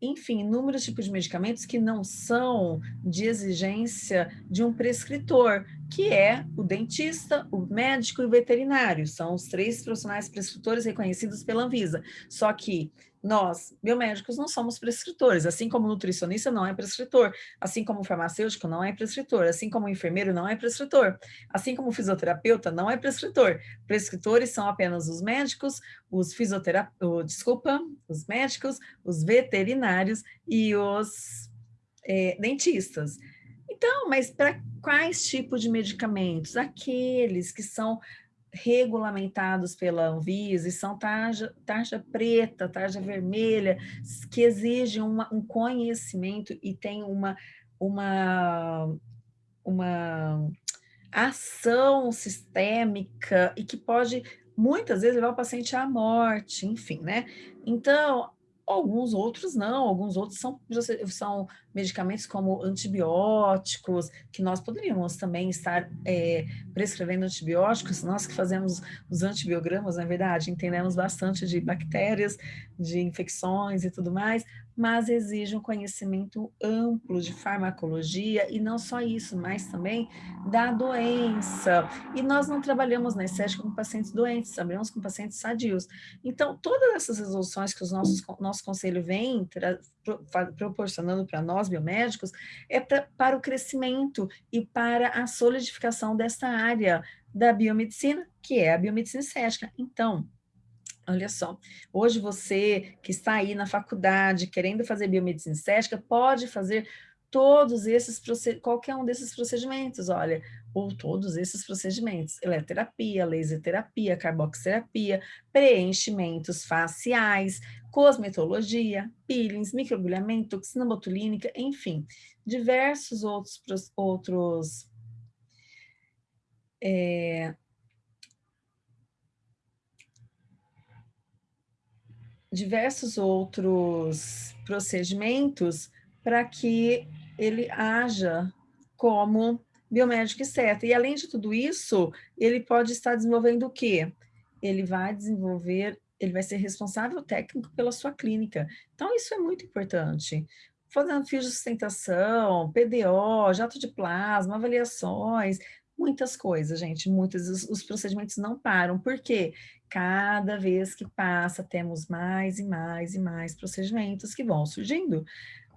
enfim, inúmeros tipos de medicamentos que não são de exigência de um prescritor, que é o dentista, o médico e o veterinário. São os três profissionais prescritores reconhecidos pela Anvisa. Só que nós, biomédicos, não somos prescritores, assim como nutricionista não é prescritor, assim como farmacêutico não é prescritor, assim como enfermeiro não é prescritor, assim como fisioterapeuta não é prescritor. Prescritores são apenas os médicos, os fisioterapeutas, desculpa, os médicos, os veterinários e os é, dentistas. Então, mas para quais tipos de medicamentos? Aqueles que são regulamentados pela Anvisa e são tarja, tarja preta, tarja vermelha, que exigem uma, um conhecimento e tem uma, uma, uma ação sistêmica e que pode muitas vezes levar o paciente à morte, enfim, né? Então, Alguns outros não, alguns outros são, são medicamentos como antibióticos, que nós poderíamos também estar é, prescrevendo antibióticos, nós que fazemos os antibiogramas, na verdade, entendemos bastante de bactérias, de infecções e tudo mais, mas exige um conhecimento amplo de farmacologia e não só isso, mas também da doença. E nós não trabalhamos na estética com pacientes doentes, trabalhamos com pacientes sadios. Então, todas essas resoluções que o nosso conselho vem proporcionando para nós, biomédicos, é pra, para o crescimento e para a solidificação dessa área da biomedicina, que é a biomedicina estética. Então, Olha só, hoje você que está aí na faculdade querendo fazer biomedicina estética, pode fazer todos esses, qualquer um desses procedimentos, olha, ou todos esses procedimentos, eletroterapia, laser terapia, carboxterapia, preenchimentos faciais, cosmetologia, peelings, microagulhamento, toxina botulínica, enfim, diversos outros, outros é, diversos outros procedimentos para que ele haja como biomédico esteta. E além de tudo isso, ele pode estar desenvolvendo o quê? Ele vai desenvolver, ele vai ser responsável técnico pela sua clínica. Então, isso é muito importante. Fazendo fios de sustentação, PDO, jato de plasma, avaliações, muitas coisas, gente, muitos, os, os, procedimentos não param, porque cada vez que passa, temos mais e mais e mais procedimentos que vão surgindo.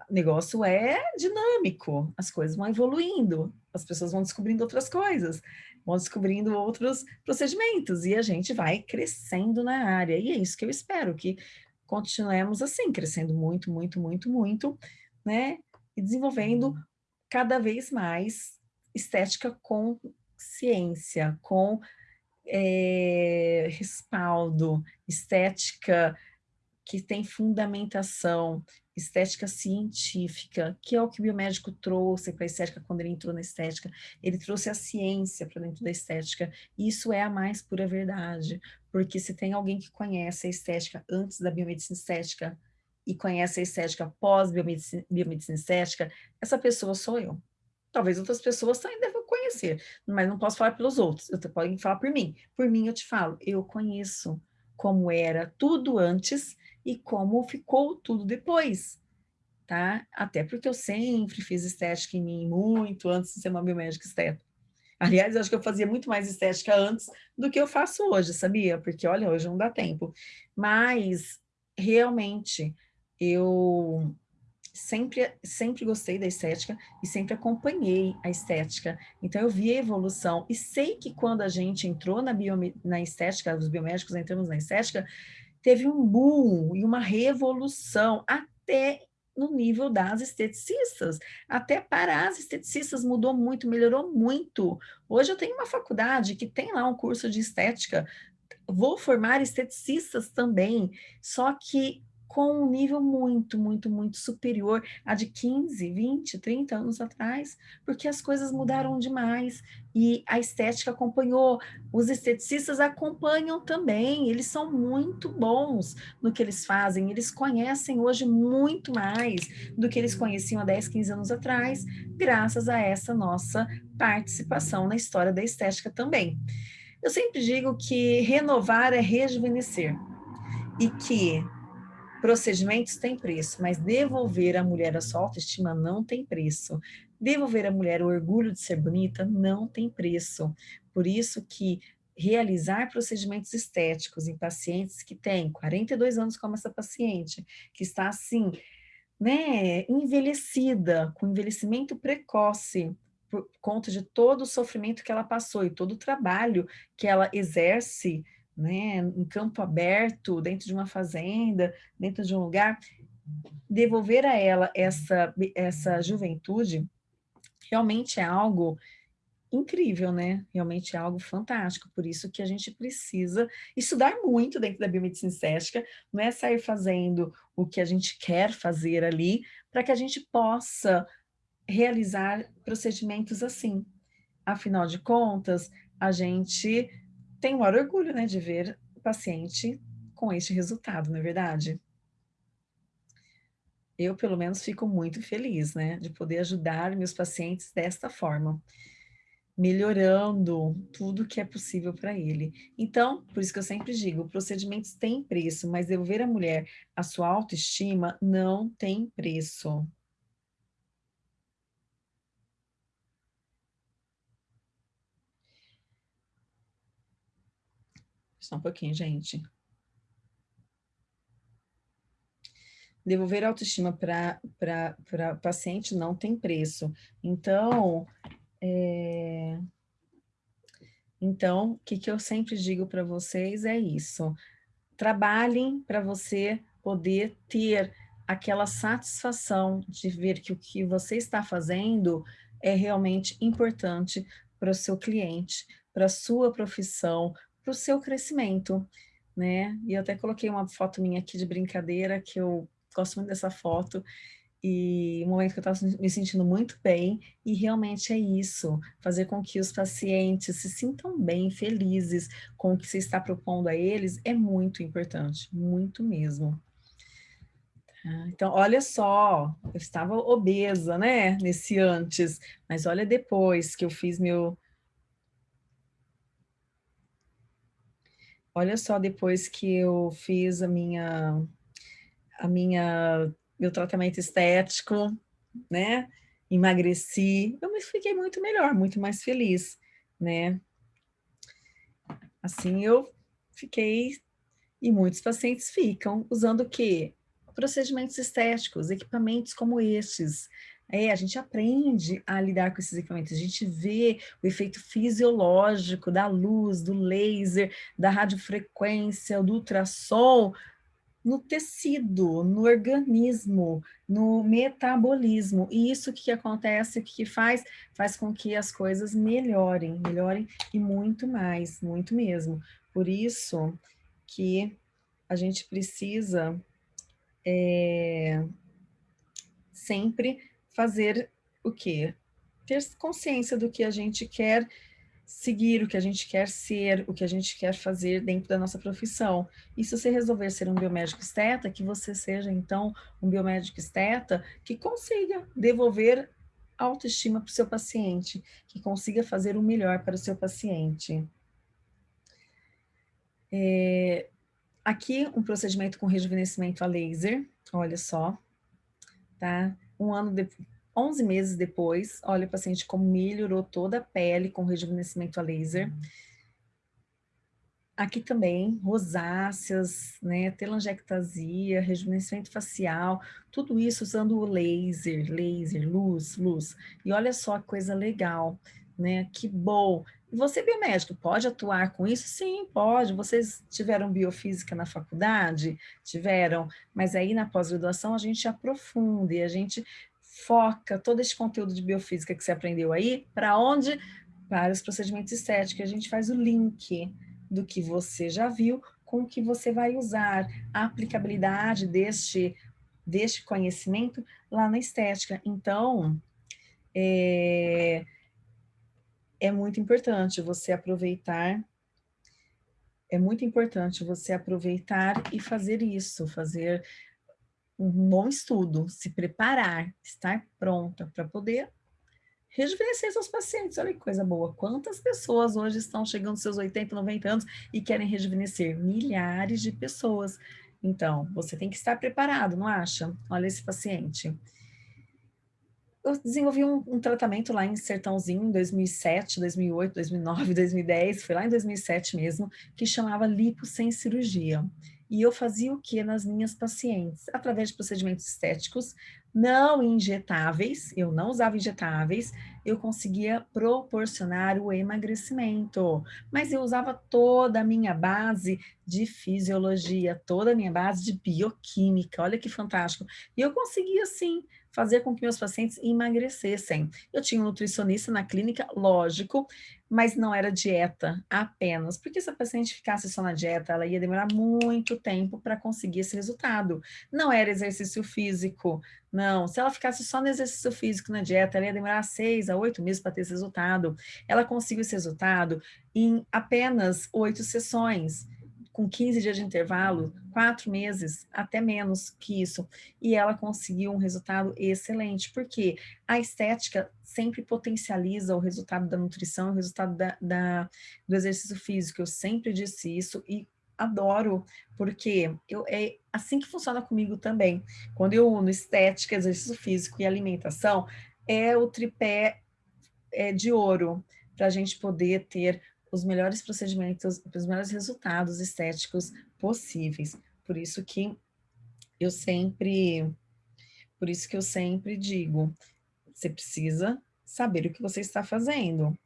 O negócio é dinâmico, as coisas vão evoluindo, as pessoas vão descobrindo outras coisas, vão descobrindo outros procedimentos, e a gente vai crescendo na área, e é isso que eu espero, que continuemos assim, crescendo muito, muito, muito, muito, né, e desenvolvendo cada vez mais estética com ciência, com é, respaldo, estética que tem fundamentação, estética científica, que é o que o biomédico trouxe para a estética quando ele entrou na estética. Ele trouxe a ciência para dentro da estética. Isso é a mais pura verdade, porque se tem alguém que conhece a estética antes da biomedicina estética e conhece a estética pós-biomedicina biomedicina estética, essa pessoa sou eu. Talvez outras pessoas também devam conhecer, mas não posso falar pelos outros, eu pode falar por mim. Por mim eu te falo, eu conheço como era tudo antes e como ficou tudo depois, tá? Até porque eu sempre fiz estética em mim, muito antes de ser uma biomédica estética. Aliás, eu acho que eu fazia muito mais estética antes do que eu faço hoje, sabia? Porque, olha, hoje não dá tempo. Mas, realmente, eu sempre, sempre gostei da estética e sempre acompanhei a estética. Então, eu vi a evolução e sei que quando a gente entrou na, bio, na estética, os biomédicos entramos na estética, teve um boom e uma revolução até no nível das esteticistas. Até para as esteticistas mudou muito, melhorou muito. Hoje eu tenho uma faculdade que tem lá um curso de estética, vou formar esteticistas também, só que com um nível muito, muito, muito superior a de 15, 20, 30 anos atrás, porque as coisas mudaram demais. E a estética acompanhou, os esteticistas acompanham também, eles são muito bons no que eles fazem, eles conhecem hoje muito mais do que eles conheciam há 10, 15 anos atrás, graças a essa nossa participação na história da estética também. Eu sempre digo que renovar é rejuvenescer, e que Procedimentos têm preço, mas devolver à mulher a sua autoestima não tem preço. Devolver à mulher o orgulho de ser bonita não tem preço. Por isso que realizar procedimentos estéticos em pacientes que têm 42 anos como essa paciente, que está assim, né, envelhecida, com envelhecimento precoce, por conta de todo o sofrimento que ela passou e todo o trabalho que ela exerce né, em campo aberto, dentro de uma fazenda, dentro de um lugar, devolver a ela essa, essa juventude realmente é algo incrível, né? Realmente é algo fantástico, por isso que a gente precisa estudar muito dentro da biomedicina estética, não é sair fazendo o que a gente quer fazer ali, para que a gente possa realizar procedimentos assim. Afinal de contas, a gente tem o maior orgulho né, de ver o paciente com este resultado, não é verdade? Eu, pelo menos, fico muito feliz né, de poder ajudar meus pacientes desta forma. melhorando tudo que é possível para ele. Então, por isso que eu sempre digo, procedimentos têm preço, mas devolver à mulher a sua autoestima não tem preço. Só um pouquinho, gente. Devolver a autoestima para paciente não tem preço. Então, é... Então, o que, que eu sempre digo para vocês é isso. Trabalhem para você poder ter aquela satisfação de ver que o que você está fazendo é realmente importante para o seu cliente, para a sua profissão, para o seu crescimento, né? E eu até coloquei uma foto minha aqui de brincadeira, que eu gosto muito dessa foto, e um momento que eu estava me sentindo muito bem, e realmente é isso, fazer com que os pacientes se sintam bem, felizes com o que você está propondo a eles, é muito importante, muito mesmo. Tá, então, olha só, eu estava obesa, né, nesse antes, mas olha depois que eu fiz meu... Olha só depois que eu fiz a minha, a minha meu tratamento estético, né? Emagreci, eu me fiquei muito melhor, muito mais feliz, né? Assim eu fiquei, e muitos pacientes ficam usando o quê? Procedimentos estéticos, equipamentos como estes. É, a gente aprende a lidar com esses equipamentos, a gente vê o efeito fisiológico da luz, do laser, da radiofrequência, do ultrassom, no tecido, no organismo, no metabolismo. E isso que acontece, o que faz? Faz com que as coisas melhorem, melhorem e muito mais, muito mesmo. Por isso que a gente precisa é, sempre fazer o quê? Ter consciência do que a gente quer seguir o que a gente quer ser, o que a gente quer fazer dentro da nossa profissão. E se você resolver ser um biomédico esteta, que você seja, então, um biomédico esteta que consiga devolver autoestima para o seu paciente, que consiga fazer o melhor para o seu paciente. É, aqui, um procedimento com rejuvenescimento a laser, olha só, tá? Um ano depois 11 meses depois, olha o paciente como melhorou toda a pele com rejuvenescimento a laser. Aqui também, rosáceas, né, telangiectasia, rejuvenescimento facial, tudo isso usando o laser, laser, luz, luz. E olha só que coisa legal, né, que bom. Você, biomédico, pode atuar com isso? Sim, pode. Vocês tiveram biofísica na faculdade? Tiveram, mas aí na pós-graduação a gente aprofunda e a gente foca todo esse conteúdo de biofísica que você aprendeu aí, para onde? Para os procedimentos estéticos. A gente faz o link do que você já viu com o que você vai usar, a aplicabilidade deste, deste conhecimento lá na estética. Então, é, é muito importante você aproveitar é muito importante você aproveitar e fazer isso, fazer um bom estudo, se preparar, estar pronta para poder rejuvenescer seus pacientes. Olha que coisa boa. Quantas pessoas hoje estão chegando aos seus 80, 90 anos e querem rejuvenescer? Milhares de pessoas. Então, você tem que estar preparado, não acha? Olha esse paciente. Eu desenvolvi um, um tratamento lá em Sertãozinho em 2007, 2008, 2009, 2010, foi lá em 2007 mesmo, que chamava lipo sem cirurgia. E eu fazia o que nas minhas pacientes? Através de procedimentos estéticos não injetáveis, eu não usava injetáveis, eu conseguia proporcionar o emagrecimento. Mas eu usava toda a minha base de fisiologia, toda a minha base de bioquímica, olha que fantástico. E eu conseguia, sim, fazer com que meus pacientes emagrecessem. Eu tinha um nutricionista na clínica, lógico, mas não era dieta apenas, porque se a paciente ficasse só na dieta, ela ia demorar muito tempo para conseguir esse resultado. Não era exercício físico, não. Se ela ficasse só no exercício físico na dieta, ela ia demorar seis a oito meses para ter esse resultado. Ela conseguiu esse resultado em apenas oito sessões com 15 dias de intervalo, quatro meses, até menos que isso. E ela conseguiu um resultado excelente, porque a estética sempre potencializa o resultado da nutrição, o resultado da, da, do exercício físico. Eu sempre disse isso e adoro, porque eu, é assim que funciona comigo também. Quando eu uno estética, exercício físico e alimentação, é o tripé é, de ouro para a gente poder ter os melhores procedimentos, os melhores resultados estéticos possíveis. Por isso que eu sempre, por isso que eu sempre digo, você precisa saber o que você está fazendo.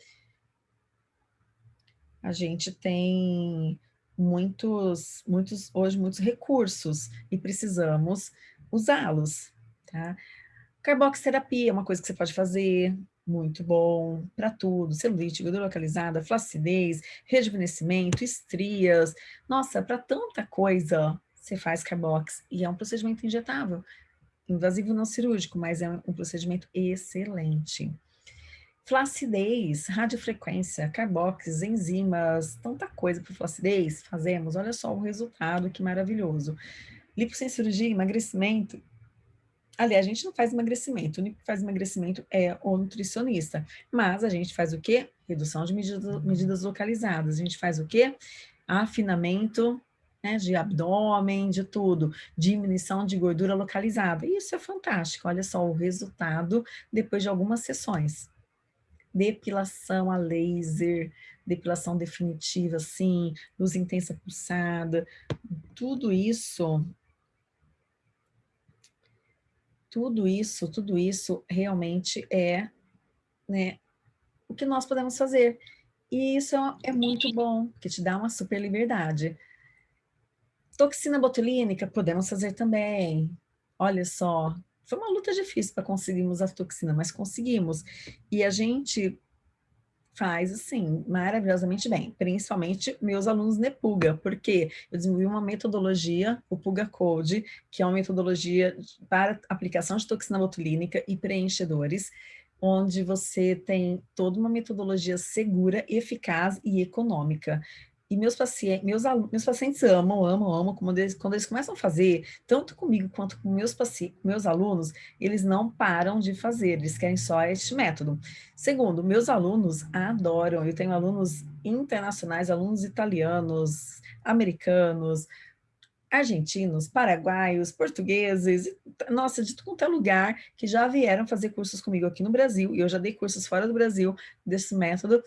A gente tem muitos, muitos, hoje muitos recursos e precisamos usá-los, tá? Carboxterapia é uma coisa que você pode fazer, muito bom para tudo, celulite, gordura localizada, flacidez, rejuvenescimento, estrias, nossa, para tanta coisa você faz carbox e é um procedimento injetável, invasivo não cirúrgico, mas é um procedimento excelente. Flacidez, radiofrequência, carbox, enzimas, tanta coisa para flacidez, fazemos, olha só o resultado, que maravilhoso. Lipo sem cirurgia, emagrecimento, Aliás, a gente não faz emagrecimento, o único que faz emagrecimento é o nutricionista. Mas a gente faz o quê? Redução de medidas, medidas localizadas. A gente faz o quê? Afinamento né, de abdômen, de tudo. Diminuição de gordura localizada. Isso é fantástico. Olha só o resultado depois de algumas sessões. Depilação a laser, depilação definitiva, sim, luz intensa pulsada. Tudo isso tudo isso, tudo isso realmente é né, o que nós podemos fazer. E isso é, muito bom, que te dá uma super liberdade. Toxina botulínica, podemos fazer também. Olha só, foi uma luta difícil para conseguirmos a toxina, mas conseguimos. E a gente faz, assim, maravilhosamente bem, principalmente meus alunos Nepuga, porque eu desenvolvi uma metodologia, o Puga Code, que é uma metodologia para aplicação de toxina botulínica e preenchedores, onde você tem toda uma metodologia segura, eficaz e econômica. E meus pacientes, meus, meus pacientes amam, amam, amam, quando eles, quando eles começam a fazer, tanto comigo quanto com meus, meus alunos, eles não param de fazer, eles querem só este método. Segundo, meus alunos adoram, eu tenho alunos internacionais, alunos italianos, americanos, argentinos, paraguaios, portugueses, nossa, de todo é lugar que já vieram fazer cursos comigo aqui no Brasil, e eu já dei cursos fora do Brasil desse método,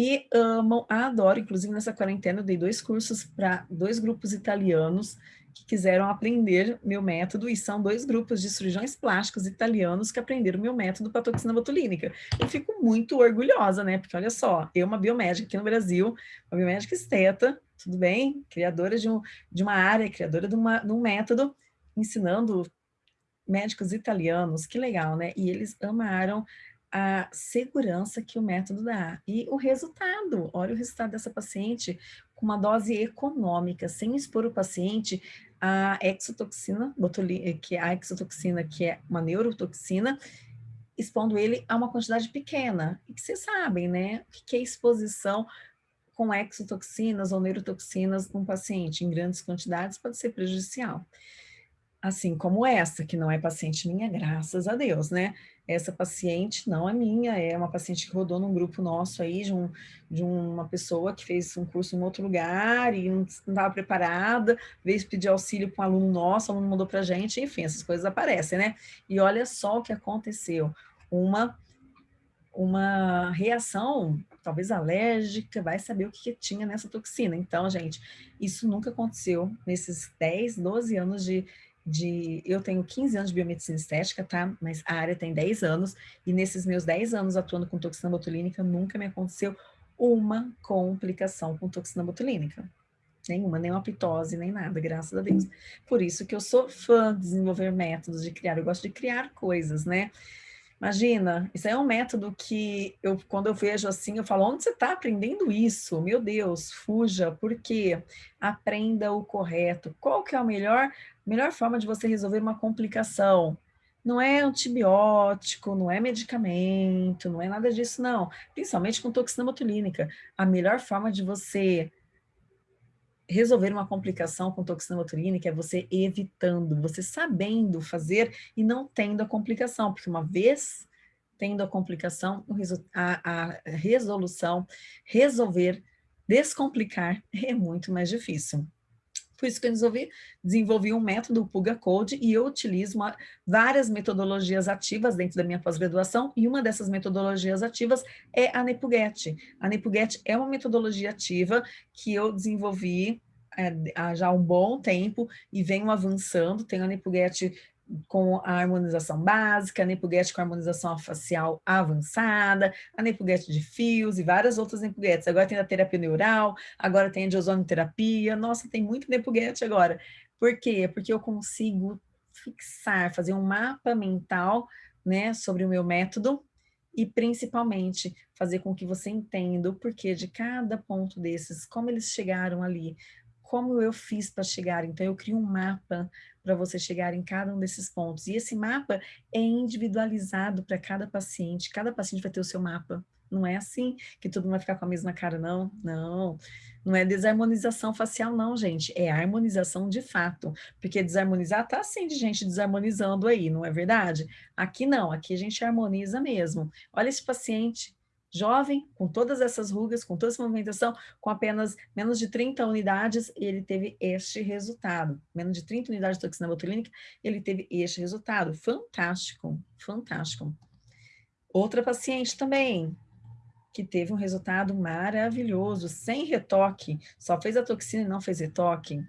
e amam, adoram, inclusive nessa quarentena eu dei dois cursos para dois grupos italianos que quiseram aprender meu método, e são dois grupos de cirurgiões plásticos italianos que aprenderam meu método para toxina botulínica. Eu fico muito orgulhosa, né? Porque olha só, eu, uma biomédica aqui no Brasil, uma biomédica esteta, tudo bem? Criadora de, um, de uma área, criadora de, uma, de um método, ensinando médicos italianos, que legal, né? E eles amaram a segurança que o método dá. E o resultado, olha o resultado dessa paciente com uma dose econômica, sem expor o paciente a exotoxina, que é a exotoxina, que é uma neurotoxina, expondo ele a uma quantidade pequena. E que vocês sabem, né? O que é exposição com exotoxinas ou neurotoxinas num paciente em grandes quantidades pode ser prejudicial. Assim como essa, que não é paciente minha, graças a Deus, né? Essa paciente não é minha, é uma paciente que rodou num grupo nosso aí, de, um, de uma pessoa que fez um curso em outro lugar e não estava preparada, veio pedir auxílio para um aluno nosso, o aluno mandou para a gente, enfim, essas coisas aparecem, né? E olha só o que aconteceu, uma, uma reação, talvez alérgica, vai saber o que, que tinha nessa toxina. Então, gente, isso nunca aconteceu nesses 10, 12 anos de de... Eu tenho 15 anos de biomedicina estética, tá? Mas a área tem 10 anos, e nesses meus 10 anos atuando com toxina botulínica, nunca me aconteceu uma complicação com toxina botulínica. Nenhuma, nem uma pitose, nem nada, graças a Deus. Por isso que eu sou fã de desenvolver métodos, de criar, eu gosto de criar coisas, né? Imagina, isso é um método que eu, quando eu vejo assim, eu falo, onde você está aprendendo isso? Meu Deus, fuja, porque aprenda o correto. Qual que é a melhor, melhor forma de você resolver uma complicação? Não é antibiótico, não é medicamento, não é nada disso, não. Principalmente com toxina botulínica. A melhor forma de você resolver uma complicação com toxina botulínica é você evitando, você sabendo fazer e não tendo a complicação, porque uma vez tendo a complicação, a, a resolução, resolver, descomplicar <laughs> é muito mais difícil. Por isso que eu desenvolvi, desenvolvi um método, o Puga Code, e eu utilizo uma, várias metodologias ativas dentro da minha pós-graduação, e uma dessas metodologias ativas é a Nepuget. A Nepuget é uma metodologia ativa que eu desenvolvi é, há já um bom tempo e venho avançando. Tenho a Nepuget com a harmonização básica, a Nepuget com harmonização facial avançada, a Nepuget de fios e várias outras Nepugetes. Agora tem a terapia neural, agora tem a de ozonoterapia. Nossa, tem muito Nepuget agora. Por quê? Porque eu consigo fixar, fazer um mapa mental né, sobre o meu método e principalmente fazer com que você entenda o porquê de cada ponto desses, como eles chegaram ali, como eu fiz para chegar. Então, eu crio um mapa para você chegar em cada um desses pontos. E esse mapa é individualizado para cada paciente. Cada paciente vai ter o seu mapa. Não é assim que todo mundo vai ficar com a mesma cara, não. Não. Não é desarmonização facial, não, gente. É harmonização de fato. Porque desarmonizar tá assim de gente desarmonizando aí, não é verdade? Aqui não, aqui a gente harmoniza mesmo. Olha esse paciente, jovem, com todas essas rugas, com toda essa movimentação, com apenas menos de 30 unidades, ele teve este resultado. Menos de 30 unidades de toxina botulínica, ele teve este resultado. Fantástico, fantástico. Outra paciente também, que teve um resultado maravilhoso, sem retoque, só fez a toxina e não fez retoque.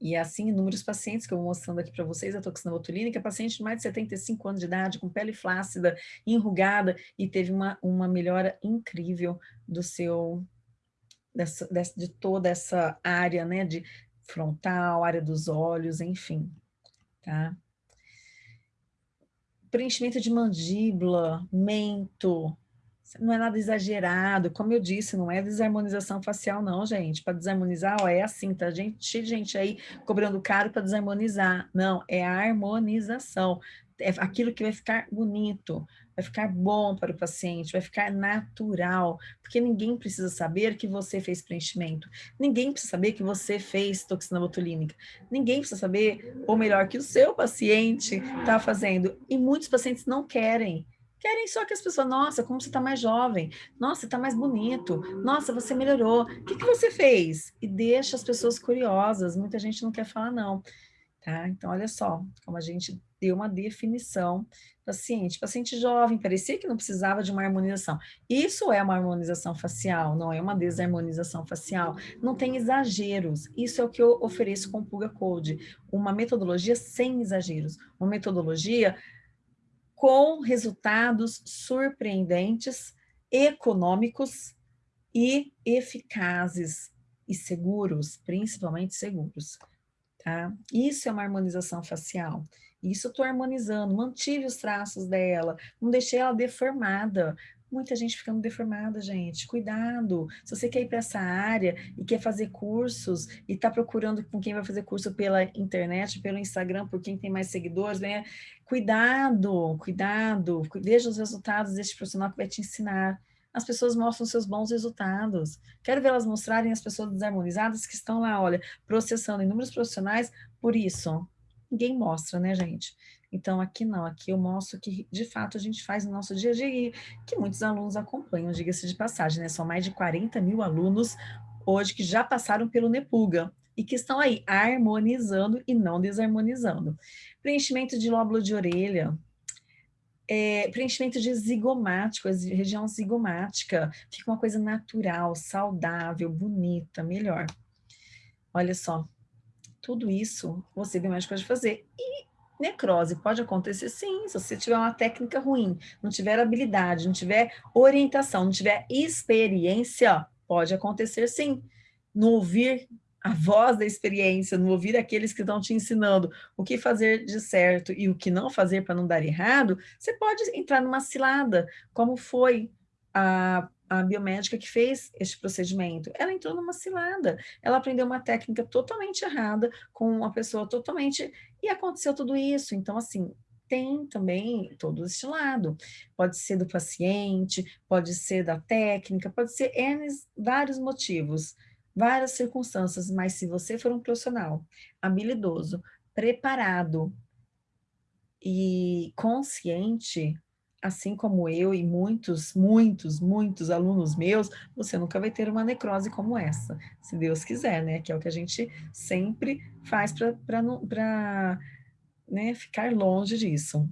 E é assim, inúmeros pacientes que eu vou mostrando aqui para vocês, a toxina botulínica, paciente de mais de 75 anos de idade, com pele flácida, enrugada, e teve uma, uma melhora incrível do seu, dessa, dessa, de toda essa área, né, de frontal, área dos olhos, enfim, tá? Preenchimento de mandíbula, mento, não é nada exagerado, como eu disse, não é desarmonização facial não, gente, para desarmonizar, ó, é assim, tá? Gente, gente aí cobrando caro para desarmonizar, não, é a harmonização, é aquilo que vai ficar bonito, vai ficar bom para o paciente, vai ficar natural, porque ninguém precisa saber que você fez preenchimento, ninguém precisa saber que você fez toxina botulínica, ninguém precisa saber, ou melhor, que o seu paciente está fazendo, e muitos pacientes não querem, Querem só que as pessoas, nossa, como você está mais jovem, nossa, está mais bonito, nossa, você melhorou, o que, que você fez? E deixa as pessoas curiosas, muita gente não quer falar não, tá? Então, olha só, como a gente deu uma definição paciente, paciente jovem, parecia que não precisava de uma harmonização. Isso é uma harmonização facial, não é uma desarmonização facial, não tem exageros, isso é o que eu ofereço com o Puga Code, uma metodologia sem exageros, uma metodologia com resultados surpreendentes, econômicos e eficazes e seguros, principalmente seguros. Tá? Isso é uma harmonização facial. Isso eu estou harmonizando, mantive os traços dela, não deixei ela deformada, Muita gente ficando deformada, gente. Cuidado. Se você quer ir para essa área e quer fazer cursos e está procurando com quem vai fazer curso pela internet, pelo Instagram, por quem tem mais seguidores, né? Cuidado, cuidado. Veja os resultados deste profissional que vai te ensinar. As pessoas mostram seus bons resultados. Quero ver elas mostrarem as pessoas desarmonizadas que estão lá, olha, processando inúmeros profissionais por isso. Ninguém mostra, né, gente? Então, aqui não, aqui eu mostro que, de fato, a gente faz no nosso dia a dia, que muitos alunos acompanham, diga-se de passagem, né? São mais de 40 mil alunos hoje que já passaram pelo Nepuga e que estão aí harmonizando e não desarmonizando. Preenchimento de lóbulo de orelha, é, preenchimento de zigomático, região zigomática, fica uma coisa natural, saudável, bonita, melhor. Olha só, tudo isso você biomédico pode fazer. E Necrose pode acontecer sim, se você tiver uma técnica ruim, não tiver habilidade, não tiver orientação, não tiver experiência, pode acontecer sim. Não ouvir a voz da experiência, não ouvir aqueles que estão te ensinando o que fazer de certo e o que não fazer para não dar errado, você pode entrar numa cilada, como foi a a biomédica que fez este procedimento, ela entrou numa cilada, ela aprendeu uma técnica totalmente errada, com uma pessoa totalmente, e aconteceu tudo isso, então assim, tem também todo este lado, pode ser do paciente, pode ser da técnica, pode ser N vários motivos, várias circunstâncias, mas se você for um profissional habilidoso, preparado e consciente, assim como eu e muitos, muitos, muitos alunos meus, você nunca vai ter uma necrose como essa, se Deus quiser, né? Que é o que a gente sempre faz para né, ficar longe disso.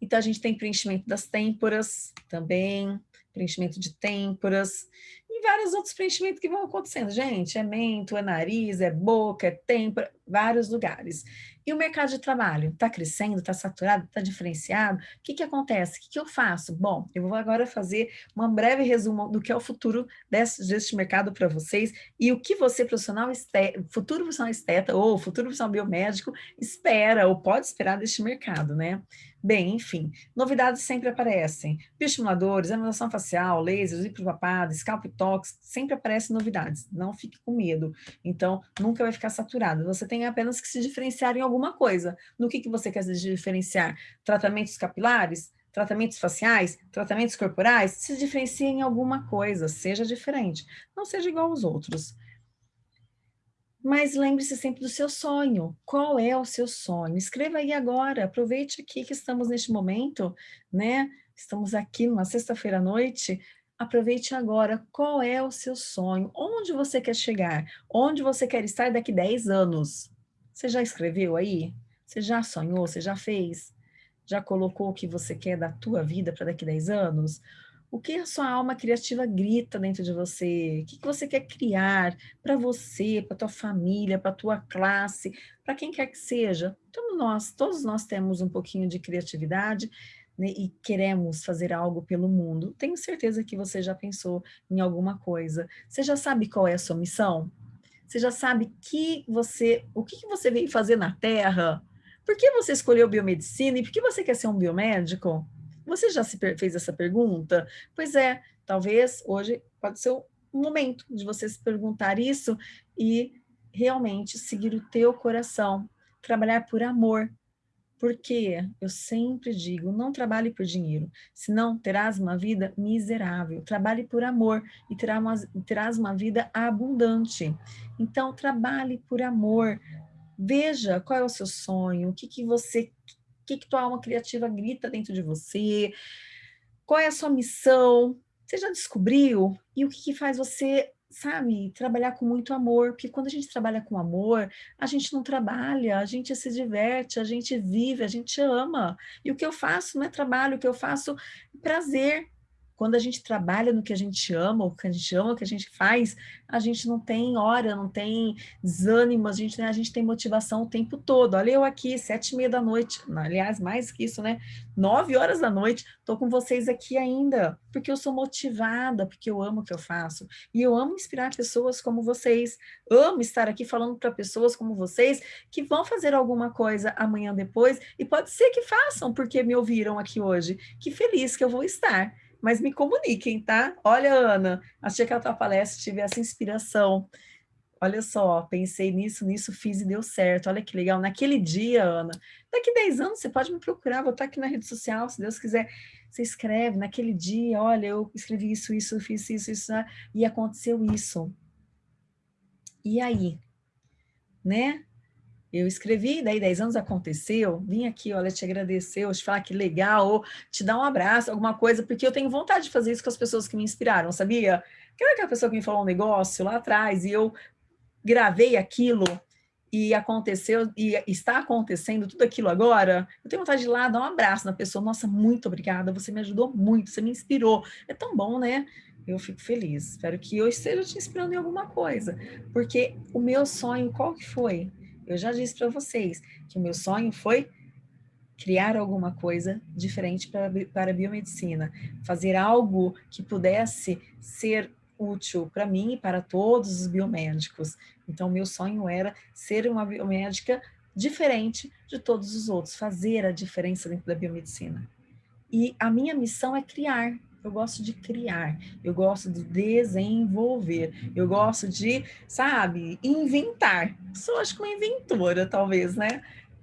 Então, a gente tem preenchimento das têmporas também, preenchimento de têmporas, e vários outros preenchimentos que vão acontecendo. Gente, é mento, é nariz, é boca, é têmpora, vários lugares. E o mercado de trabalho? Está crescendo, está saturado, está diferenciado? O que, que acontece? O que, que eu faço? Bom, eu vou agora fazer um breve resumo do que é o futuro desse, deste mercado para vocês e o que você, profissional esteta, futuro profissional esteta ou futuro profissional biomédico, espera ou pode esperar deste mercado, né? Bem, enfim, novidades sempre aparecem. Bioestimuladores, harmonização facial, lasers, hiperpapada, scalp tox, sempre aparecem novidades. Não fique com medo. Então, nunca vai ficar saturado. Você tem apenas que se diferenciar em alguma coisa. No que, que você quer se diferenciar? Tratamentos capilares? Tratamentos faciais? Tratamentos corporais? Se diferencie em alguma coisa, seja diferente. Não seja igual aos outros. Mas lembre-se sempre do seu sonho. Qual é o seu sonho? Escreva aí agora, aproveite aqui que estamos neste momento, né? Estamos aqui numa sexta-feira à noite, aproveite agora. Qual é o seu sonho? Onde você quer chegar? Onde você quer estar daqui 10 anos? Você já escreveu aí? Você já sonhou? Você já fez? Já colocou o que você quer da tua vida para daqui 10 anos? O que a sua alma criativa grita dentro de você? O que você quer criar para você, para tua família, para tua classe, para quem quer que seja? Todos nós, todos nós temos um pouquinho de criatividade né, e queremos fazer algo pelo mundo. Tenho certeza que você já pensou em alguma coisa. Você já sabe qual é a sua missão? Você já sabe que você, o que você veio fazer na Terra? Por que você escolheu biomedicina e por que você quer ser um biomédico? Você já se fez essa pergunta? Pois é, talvez hoje pode ser o momento de você se perguntar isso e realmente seguir o teu coração, trabalhar por amor. Porque eu sempre digo, não trabalhe por dinheiro, senão terás uma vida miserável. Trabalhe por amor e terás uma, terás uma vida abundante. Então, trabalhe por amor. Veja qual é o seu sonho, o que, que você o que, que tua alma criativa grita dentro de você, qual é a sua missão, você já descobriu? E o que, que faz você, sabe, trabalhar com muito amor? Porque quando a gente trabalha com amor, a gente não trabalha, a gente se diverte, a gente vive, a gente ama. E o que eu faço não é trabalho, o que eu faço é prazer, quando a gente trabalha no que a gente ama, o que a gente ama, o que a gente faz, a gente não tem hora, não tem desânimo, a gente, né, a gente tem motivação o tempo todo. Olha eu aqui, sete e meia da noite, aliás, mais que isso, né? Nove horas da noite, estou com vocês aqui ainda, porque eu sou motivada, porque eu amo o que eu faço. E eu amo inspirar pessoas como vocês, amo estar aqui falando para pessoas como vocês, que vão fazer alguma coisa amanhã depois, e pode ser que façam, porque me ouviram aqui hoje. Que feliz que eu vou estar mas me comuniquem, tá? Olha, Ana, achei que a tua palestra tive essa inspiração. Olha só, pensei nisso, nisso, fiz e deu certo. Olha que legal. Naquele dia, Ana, daqui 10 anos você pode me procurar, vou estar aqui na rede social, se Deus quiser. Você escreve, naquele dia, olha, eu escrevi isso, isso, fiz isso, isso, né? e aconteceu isso. E aí? Né? Eu escrevi, daí 10 anos aconteceu, vim aqui, olha, te agradecer, te falar que legal, ou te dar um abraço, alguma coisa, porque eu tenho vontade de fazer isso com as pessoas que me inspiraram, sabia? Que era aquela pessoa que me falou um negócio lá atrás, e eu gravei aquilo, e aconteceu, e está acontecendo tudo aquilo agora, eu tenho vontade de ir lá dar um abraço na pessoa, nossa, muito obrigada, você me ajudou muito, você me inspirou, é tão bom, né? Eu fico feliz, espero que eu esteja te inspirando em alguma coisa, porque o meu sonho, qual que foi? Eu já disse para vocês que o meu sonho foi criar alguma coisa diferente para, para a biomedicina, fazer algo que pudesse ser útil para mim e para todos os biomédicos. Então, meu sonho era ser uma biomédica diferente de todos os outros, fazer a diferença dentro da biomedicina. E a minha missão é criar, eu gosto de criar, eu gosto de desenvolver, eu gosto de, sabe, inventar. Sou, acho que uma inventora, talvez, né?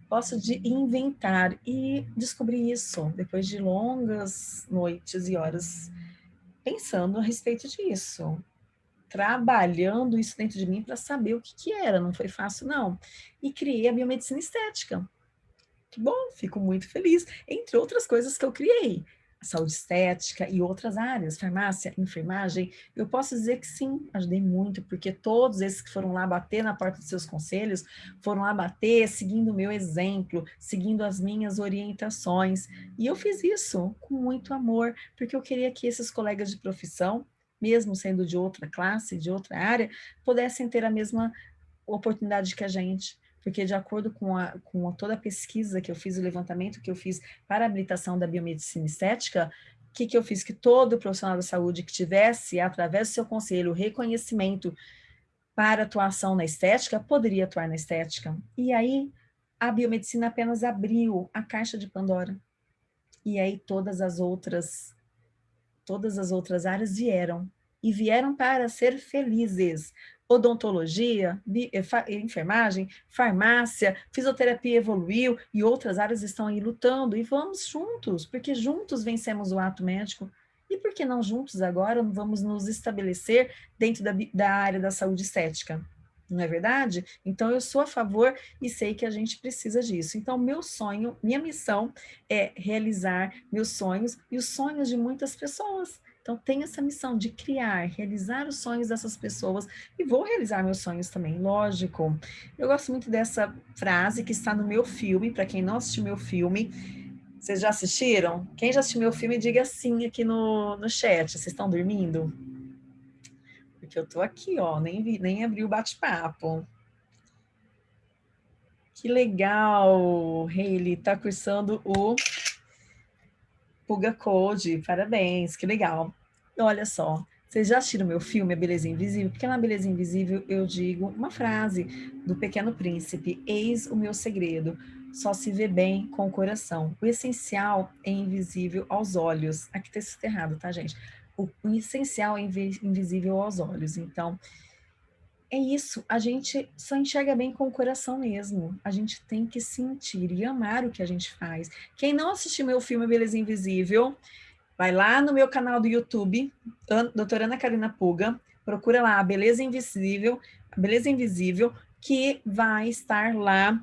Gosto de inventar e descobri isso depois de longas noites e horas pensando a respeito disso. trabalhando isso dentro de mim para saber o que, que era, não foi fácil não. E criei a biomedicina estética. Que bom, fico muito feliz. Entre outras coisas que eu criei, saúde estética e outras áreas, farmácia, enfermagem, eu posso dizer que sim, ajudei muito, porque todos esses que foram lá bater na porta dos seus conselhos, foram lá bater seguindo o meu exemplo, seguindo as minhas orientações, e eu fiz isso com muito amor, porque eu queria que esses colegas de profissão, mesmo sendo de outra classe, de outra área, pudessem ter a mesma oportunidade que a gente, porque de acordo com, a, com toda a pesquisa que eu fiz, o levantamento que eu fiz para a habilitação da biomedicina estética, o que, que eu fiz? Que todo profissional da saúde que tivesse, através do seu conselho, reconhecimento para atuação na estética, poderia atuar na estética. E aí, a biomedicina apenas abriu a caixa de Pandora. E aí todas as outras, todas as outras áreas vieram. E vieram para ser felizes, odontologia, eh, enfermagem, farmácia, fisioterapia evoluiu e outras áreas estão aí lutando e vamos juntos, porque juntos vencemos o ato médico. E por que não juntos agora vamos nos estabelecer dentro da, da área da saúde estética? Não é verdade? Então, eu sou a favor e sei que a gente precisa disso. Então, meu sonho, minha missão é realizar meus sonhos e os sonhos de muitas pessoas. Então, tenho essa missão de criar, realizar os sonhos dessas pessoas e vou realizar meus sonhos também, lógico. Eu gosto muito dessa frase que está no meu filme, para quem não assistiu meu filme, vocês já assistiram? Quem já assistiu meu filme, diga sim aqui no, no chat. Vocês estão dormindo? Porque eu tô aqui, ó, nem, vi, nem abri o bate-papo. Que legal, Hayley, tá cursando o Puga Code, parabéns, que legal. Olha só, vocês já assistiram meu filme A Beleza Invisível? Porque na Beleza Invisível eu digo uma frase do Pequeno Príncipe, eis o meu segredo, só se vê bem com o coração. O essencial é invisível aos olhos. Aqui está escrito errado, tá, gente? O, o essencial é invisível aos olhos. Então, é isso, a gente só enxerga bem com o coração mesmo. A gente tem que sentir e amar o que a gente faz. Quem não assistiu meu filme Beleza Invisível, Vai lá no meu canal do YouTube, doutora Ana Karina Puga, procura lá a Beleza Invisível, Beleza Invisível, que vai estar lá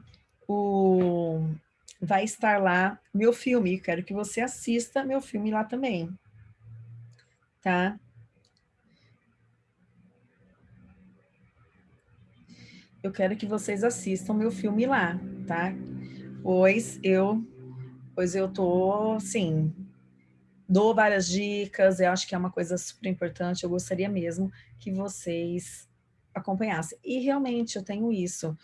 o vai estar lá meu filme. Quero que você assista meu filme lá também. Tá? Eu quero que vocês assistam meu filme lá, tá? Pois eu pois eu tô, sim, dou várias dicas, eu acho que é uma coisa super importante, eu gostaria mesmo que vocês acompanhassem. E realmente eu tenho isso.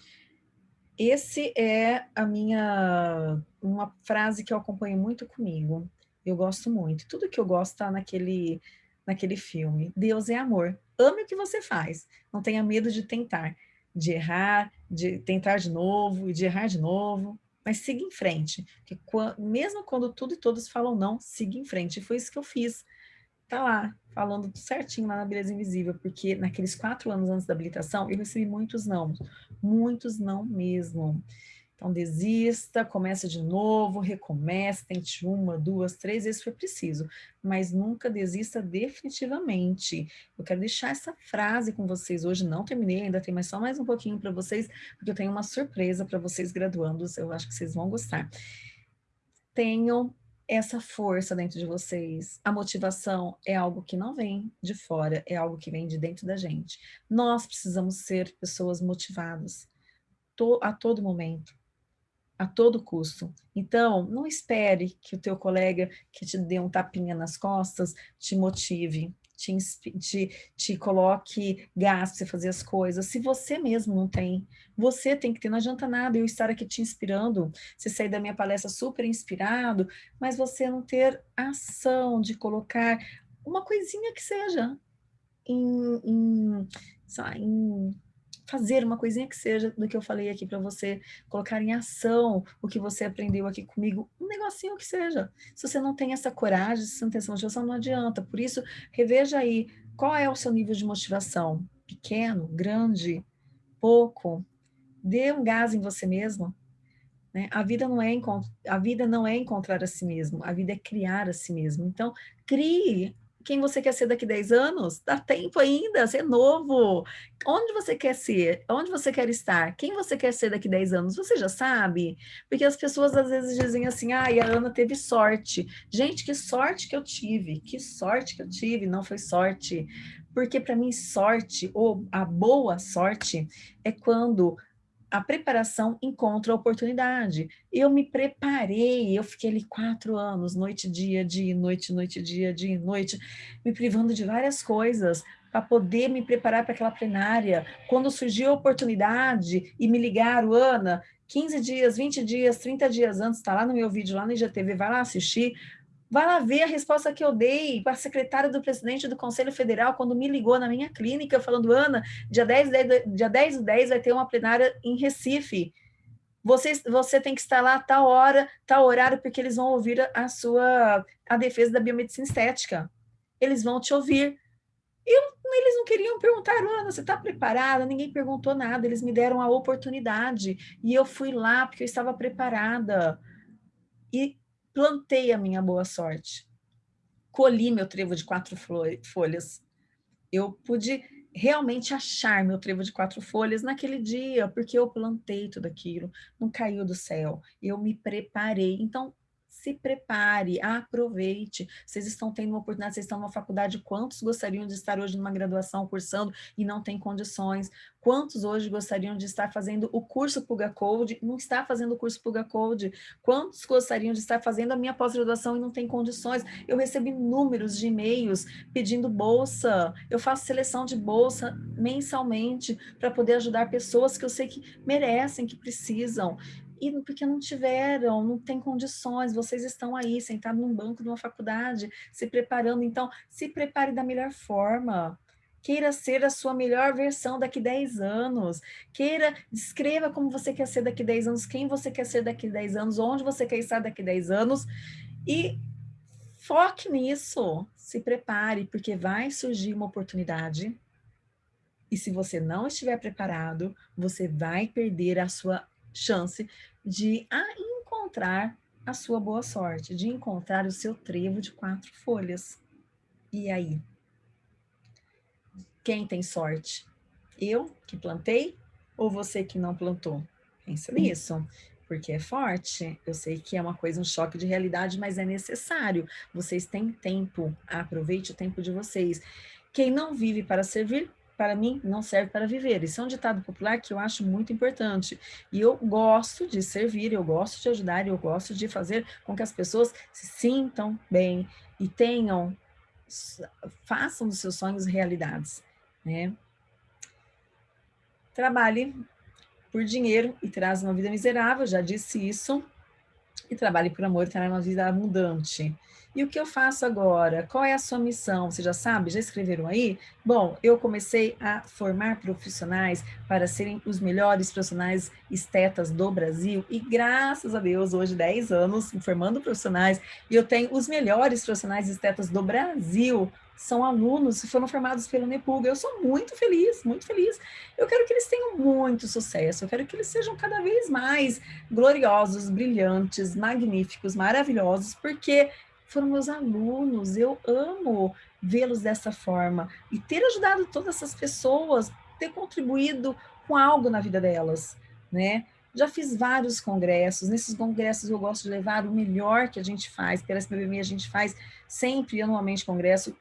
Esse é a minha, uma frase que eu acompanho muito comigo, eu gosto muito. Tudo que eu gosto está naquele, naquele filme. Deus é amor. Ame o que você faz. Não tenha medo de tentar, de errar, de tentar de novo e de errar de novo mas siga em frente. Porque mesmo quando tudo e todos falam não, siga em frente. E foi isso que eu fiz. Tá lá, falando certinho lá na Beleza Invisível, porque naqueles quatro anos antes da habilitação, eu recebi muitos não, muitos não mesmo. Então, desista, comece de novo, recomece, tente uma, duas, três vezes foi preciso, mas nunca desista definitivamente. Eu quero deixar essa frase com vocês hoje, não terminei, ainda tem mais só mais um pouquinho para vocês, porque eu tenho uma surpresa para vocês graduandos, eu acho que vocês vão gostar. Tenham essa força dentro de vocês. A motivação é algo que não vem de fora, é algo que vem de dentro da gente. Nós precisamos ser pessoas motivadas a todo momento a todo custo. Então, não espere que o teu colega que te dê um tapinha nas costas te motive, te, te, te coloque gasto você fazer as coisas. Se você mesmo não tem, você tem que ter. Não adianta nada eu estar aqui te inspirando, você sair da minha palestra super inspirado, mas você não ter ação de colocar uma coisinha que seja em, em, em fazer uma coisinha que seja do que eu falei aqui para você, colocar em ação o que você aprendeu aqui comigo, um negocinho que seja. Se você não tem essa coragem, se você não tem essa motivação, não adianta. Por isso, reveja aí qual é o seu nível de motivação. Pequeno, grande, pouco. Dê um gás em você mesmo. Né? A, vida não é a vida não é encontrar a si mesmo, a vida é criar a si mesmo. Então, crie quem você quer ser daqui 10 anos? Dá tempo ainda, você é novo. Onde você quer ser? Onde você quer estar? Quem você quer ser daqui 10 anos? Você já sabe? Porque as pessoas às vezes dizem assim, ah, a Ana teve sorte. Gente, que sorte que eu tive, que sorte que eu tive, não foi sorte. Porque para mim sorte, ou a boa sorte, é quando a preparação encontra a oportunidade. Eu me preparei, eu fiquei ali quatro anos, noite, dia, dia, noite, noite, dia, dia, noite, me privando de várias coisas para poder me preparar para aquela plenária. Quando surgiu a oportunidade e me ligaram, Ana, 15 dias, 20 dias, 30 dias antes, está lá no meu vídeo, lá no IGTV, vai lá assistir, Vai lá ver a resposta que eu dei para a secretária do presidente do Conselho Federal quando me ligou na minha clínica, falando, Ana, dia 10, 10, dia 10 do 10 vai ter uma plenária em Recife. Você, você tem que estar lá a tal hora, tal horário, porque eles vão ouvir a, a sua a defesa da biomedicina estética. Eles vão te ouvir. E eles não queriam perguntar, Ana, você está preparada? Ninguém perguntou nada, eles me deram a oportunidade. E eu fui lá porque eu estava preparada. E plantei a minha boa sorte, colhi meu trevo de quatro folhas. Eu pude realmente achar meu trevo de quatro folhas naquele dia, porque eu plantei tudo aquilo, não caiu do céu, eu me preparei. Então, se prepare, aproveite. Vocês estão tendo uma oportunidade, vocês estão numa faculdade, quantos gostariam de estar hoje numa graduação cursando e não tem condições? Quantos hoje gostariam de estar fazendo o curso Puga Code, não está fazendo o curso Puga Code? Quantos gostariam de estar fazendo a minha pós-graduação e não tem condições? Eu recebo inúmeros de e-mails pedindo bolsa, eu faço seleção de bolsa mensalmente para poder ajudar pessoas que eu sei que merecem, que precisam e porque não tiveram, não tem condições, vocês estão aí sentados num banco de uma faculdade, se preparando, então se prepare da melhor forma, queira ser a sua melhor versão daqui 10 anos, queira, escreva como você quer ser daqui 10 anos, quem você quer ser daqui 10 anos, onde você quer estar daqui 10 anos, e foque nisso, se prepare, porque vai surgir uma oportunidade, e se você não estiver preparado, você vai perder a sua chance de encontrar a sua boa sorte, de encontrar o seu trevo de quatro folhas. E aí? Quem tem sorte? Eu que plantei ou você que não plantou? Pensa nisso, porque é forte. Eu sei que é uma coisa, um choque de realidade, mas é necessário. Vocês têm tempo, aproveite o tempo de vocês. Quem não vive para servir, para mim, não serve para viver. Isso é um ditado popular que eu acho muito importante. E eu gosto de servir, eu gosto de ajudar, eu gosto de fazer com que as pessoas se sintam bem e tenham, façam os seus sonhos realidades. Né? Trabalhe por dinheiro e traz uma vida miserável, já disse isso. E trabalhe por amor e terá uma vida abundante. E o que eu faço agora? Qual é a sua missão? Você já sabe? Já escreveram aí? Bom, eu comecei a formar profissionais para serem os melhores profissionais estetas do Brasil e graças a Deus, hoje 10 anos formando profissionais e eu tenho os melhores profissionais estetas do Brasil são alunos e foram formados pelo Nepulga. Eu sou muito feliz, muito feliz. Eu quero que eles tenham muito sucesso, eu quero que eles sejam cada vez mais gloriosos, brilhantes, magníficos, maravilhosos, porque foram meus alunos, eu amo vê-los dessa forma. E ter ajudado todas essas pessoas, ter contribuído com algo na vida delas, né? Já fiz vários congressos, nesses congressos eu gosto de levar o melhor que a gente faz, pela SPBMI a gente faz sempre anualmente congresso,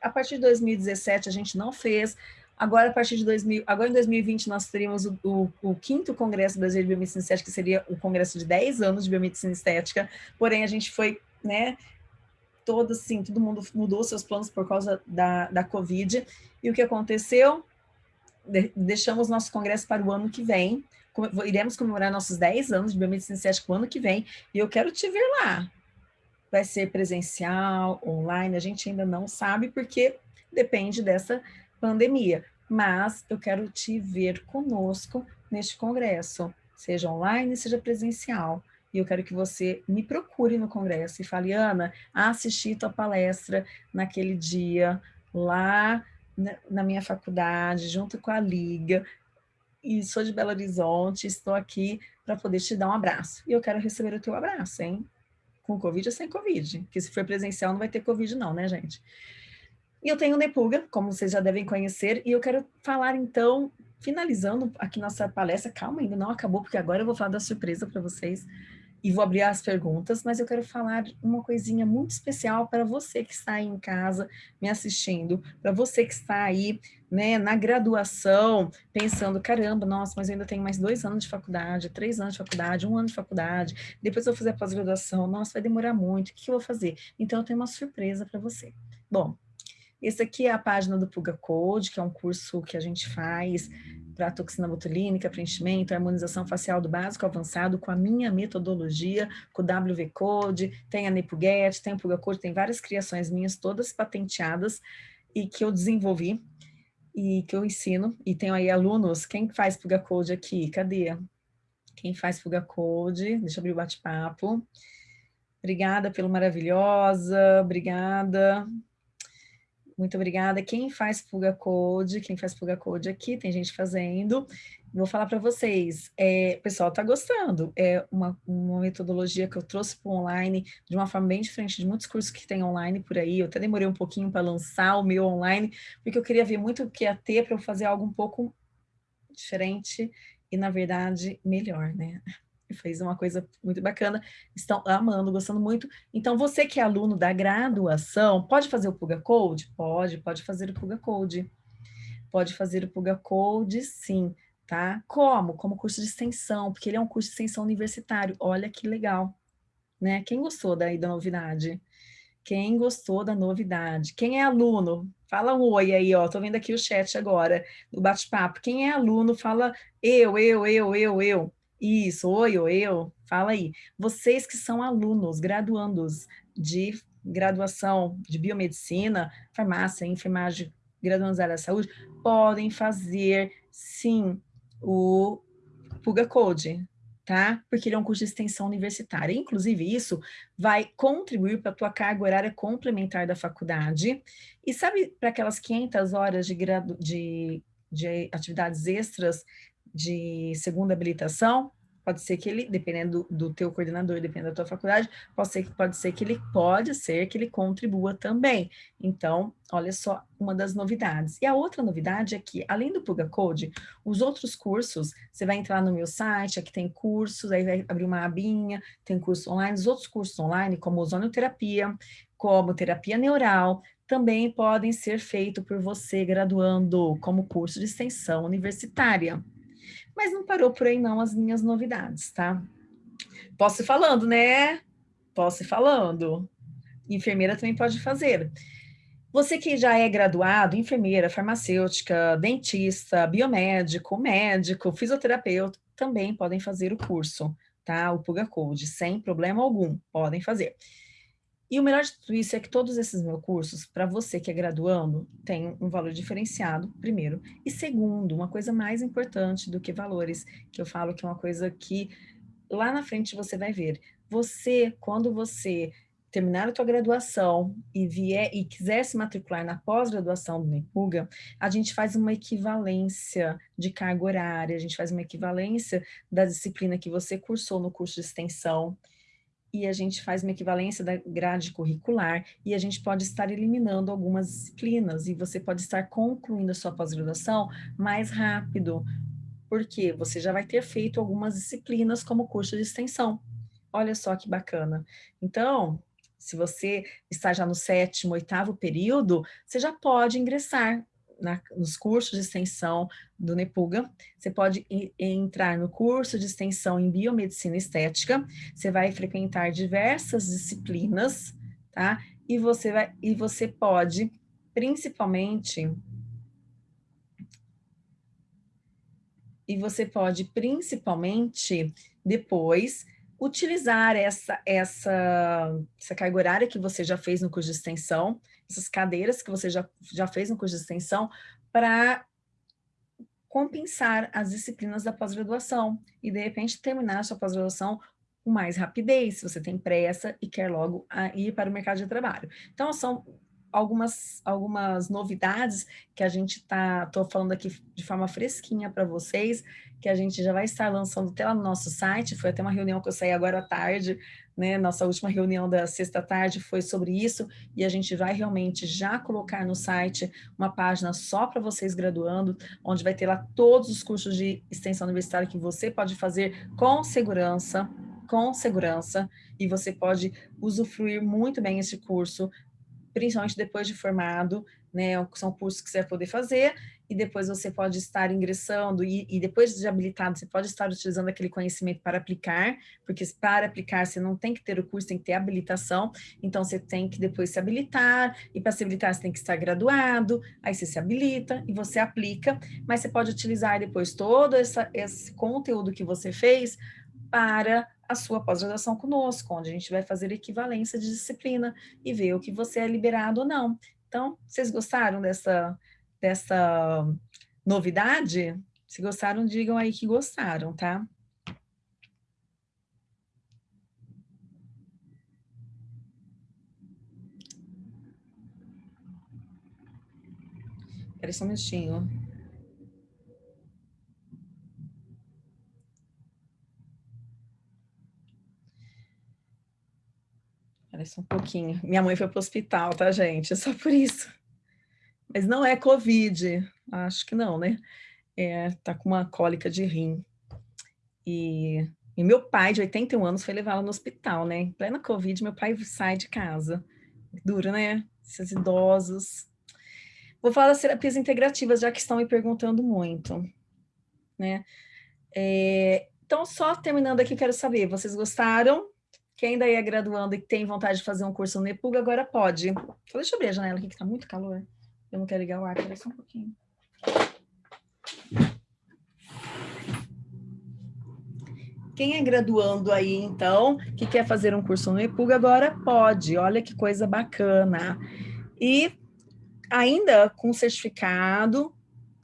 a partir de 2017 a gente não fez, agora a partir de 2000, agora em 2020 nós teríamos o, o, o quinto congresso brasileiro de biomedicina estética, que seria o congresso de 10 anos de biomedicina estética, porém a gente foi, né, todo assim, todo mundo mudou seus planos por causa da, da Covid. E o que aconteceu? De, deixamos nosso congresso para o ano que vem. Com, iremos comemorar nossos 10 anos de biomedicina estética o ano que vem. E eu quero te ver lá. Vai ser presencial, online, a gente ainda não sabe, porque depende dessa pandemia. Mas eu quero te ver conosco neste congresso, seja online, seja presencial e eu quero que você me procure no congresso e fale, Ana, assisti tua palestra naquele dia, lá na minha faculdade, junto com a Liga, e sou de Belo Horizonte, estou aqui para poder te dar um abraço. E eu quero receber o teu abraço, hein? Com Covid ou sem Covid, porque se for presencial não vai ter Covid não, né, gente? E eu tenho o Nepuga, como vocês já devem conhecer, e eu quero falar então, finalizando aqui nossa palestra, calma, ainda não acabou, porque agora eu vou falar da surpresa para vocês, e vou abrir as perguntas, mas eu quero falar uma coisinha muito especial para você que está aí em casa me assistindo, para você que está aí né, na graduação, pensando, caramba, nossa, mas eu ainda tenho mais dois anos de faculdade, três anos de faculdade, um ano de faculdade, depois eu vou fazer a pós-graduação, nossa, vai demorar muito, o que eu vou fazer? Então eu tenho uma surpresa para você. Bom, esse aqui é a página do Puga Code, que é um curso que a gente faz para toxina botulínica, preenchimento, harmonização facial do básico avançado com a minha metodologia, com o WV Code, tem a Nepuget, tem o Puga Code, tem várias criações minhas, todas patenteadas e que eu desenvolvi e que eu ensino. E tenho aí alunos, quem faz Puga Code aqui? Cadê? Quem faz Puga Code? Deixa eu abrir o bate-papo. Obrigada pelo maravilhosa, obrigada. Muito obrigada. Quem faz Fuga Code, quem faz Fuga Code aqui, tem gente fazendo. Vou falar para vocês, é, o pessoal está gostando. É uma, uma metodologia que eu trouxe para o online de uma forma bem diferente de muitos cursos que tem online por aí. Eu até demorei um pouquinho para lançar o meu online, porque eu queria ver muito o que ia ter para eu fazer algo um pouco diferente e, na verdade, melhor, né? Fez uma coisa muito bacana, estão amando, gostando muito. Então, você que é aluno da graduação, pode fazer o Puga Code? Pode, pode fazer o Puga Code. Pode fazer o Puga Code, sim, tá? Como? Como curso de extensão, porque ele é um curso de extensão universitário. Olha que legal, né? Quem gostou daí da novidade? Quem gostou da novidade? Quem é aluno? Fala um oi aí, ó. Tô vendo aqui o chat agora, do bate-papo. Quem é aluno, fala eu, eu, eu, eu, eu. Isso, oi, oi, eu, fala aí. Vocês que são alunos, graduandos de graduação de biomedicina, farmácia, enfermagem, graduandos da área da saúde, podem fazer, sim, o Puga Code, tá? Porque ele é um curso de extensão universitária. Inclusive, isso vai contribuir para a tua carga horária complementar da faculdade. E sabe, para aquelas 500 horas de, gradu de, de atividades extras de segunda habilitação, pode ser que ele, dependendo do, teu coordenador, dependendo da tua faculdade, pode ser, pode ser que ele pode ser que ele contribua também. Então, olha só uma das novidades. E a outra novidade é que, além do Puga Code, os outros cursos, você vai entrar no meu site, aqui tem cursos, aí vai abrir uma abinha, tem curso online, os outros cursos online, como ozonioterapia, como terapia neural, também podem ser feitos por você graduando como curso de extensão universitária. Mas não parou por aí não as minhas novidades, tá? Posso ir falando, né? Posso ir falando. Enfermeira também pode fazer. Você que já é graduado, enfermeira, farmacêutica, dentista, biomédico, médico, fisioterapeuta, também podem fazer o curso, tá? O Puga Code, sem problema algum, podem fazer. E o melhor de tudo isso é que todos esses meus cursos, para você que é graduando, tem um valor diferenciado, primeiro. E segundo, uma coisa mais importante do que valores, que eu falo que é uma coisa que lá na frente você vai ver. Você, quando você terminar a tua graduação e vier e quiser se matricular na pós-graduação do NEPUGA, a gente faz uma equivalência de carga horária, a gente faz uma equivalência da disciplina que você cursou no curso de extensão, e a gente faz uma equivalência da grade curricular e a gente pode estar eliminando algumas disciplinas e você pode estar concluindo a sua pós-graduação mais rápido, porque você já vai ter feito algumas disciplinas como curso de extensão. Olha só que bacana. Então, se você está já no sétimo, oitavo período, você já pode ingressar na, nos cursos de extensão do Nepuga, você pode entrar no curso de extensão em Biomedicina Estética, você vai frequentar diversas disciplinas, tá? E você, vai, e você pode, principalmente, e você pode, principalmente, depois, utilizar essa, essa, essa carga horária que você já fez no curso de extensão, essas cadeiras que você já, já fez no curso de extensão, para compensar as disciplinas da pós-graduação e, de repente, terminar a sua pós-graduação com mais rapidez, se você tem pressa e quer logo ir para o mercado de trabalho. Então, são algumas, algumas novidades que a gente está, estou falando aqui de forma fresquinha para vocês, que a gente já vai estar lançando até lá no nosso site, foi até uma reunião que eu saí agora à tarde, né? Nossa última reunião da sexta-tarde foi sobre isso, e a gente vai realmente já colocar no site uma página só para vocês graduando, onde vai ter lá todos os cursos de extensão universitária que você pode fazer com segurança, com segurança, e você pode usufruir muito bem esse curso, principalmente depois de formado, né, são cursos que você vai poder fazer, e depois você pode estar ingressando, e, e, depois de habilitado, você pode estar utilizando aquele conhecimento para aplicar, porque para aplicar você não tem que ter o curso, tem que ter habilitação, então você tem que depois se habilitar, e para se habilitar você tem que estar graduado, aí você se habilita e você aplica, mas você pode utilizar depois todo essa, esse conteúdo que você fez para a sua pós-graduação conosco, onde a gente vai fazer equivalência de disciplina e ver o que você é liberado ou não. Então, vocês gostaram dessa, dessa novidade? Se gostaram, digam aí que gostaram, tá? Espera só um minutinho. Espera só um pouquinho. Minha mãe foi para o hospital, tá, gente? Só por isso. Mas não é Covid. Acho que não, né? É, tá com uma cólica de rim. E, e meu pai, de 81 anos, foi levá-la no hospital, né? Em plena Covid, meu pai sai de casa. Duro, né? Esses idosos. Vou falar das terapias integrativas, já que estão me perguntando muito, né? É, então, só terminando aqui, quero saber, vocês gostaram? Quem ainda é graduando e tem vontade de fazer um curso no Nepuga, agora pode. Então, deixa eu abrir a janela aqui, que está muito calor. Eu não quero ligar o ar, peraí só um pouquinho. Quem é graduando aí, então, que quer fazer um curso no Nepuga, agora pode. Olha que coisa bacana. E ainda com certificado,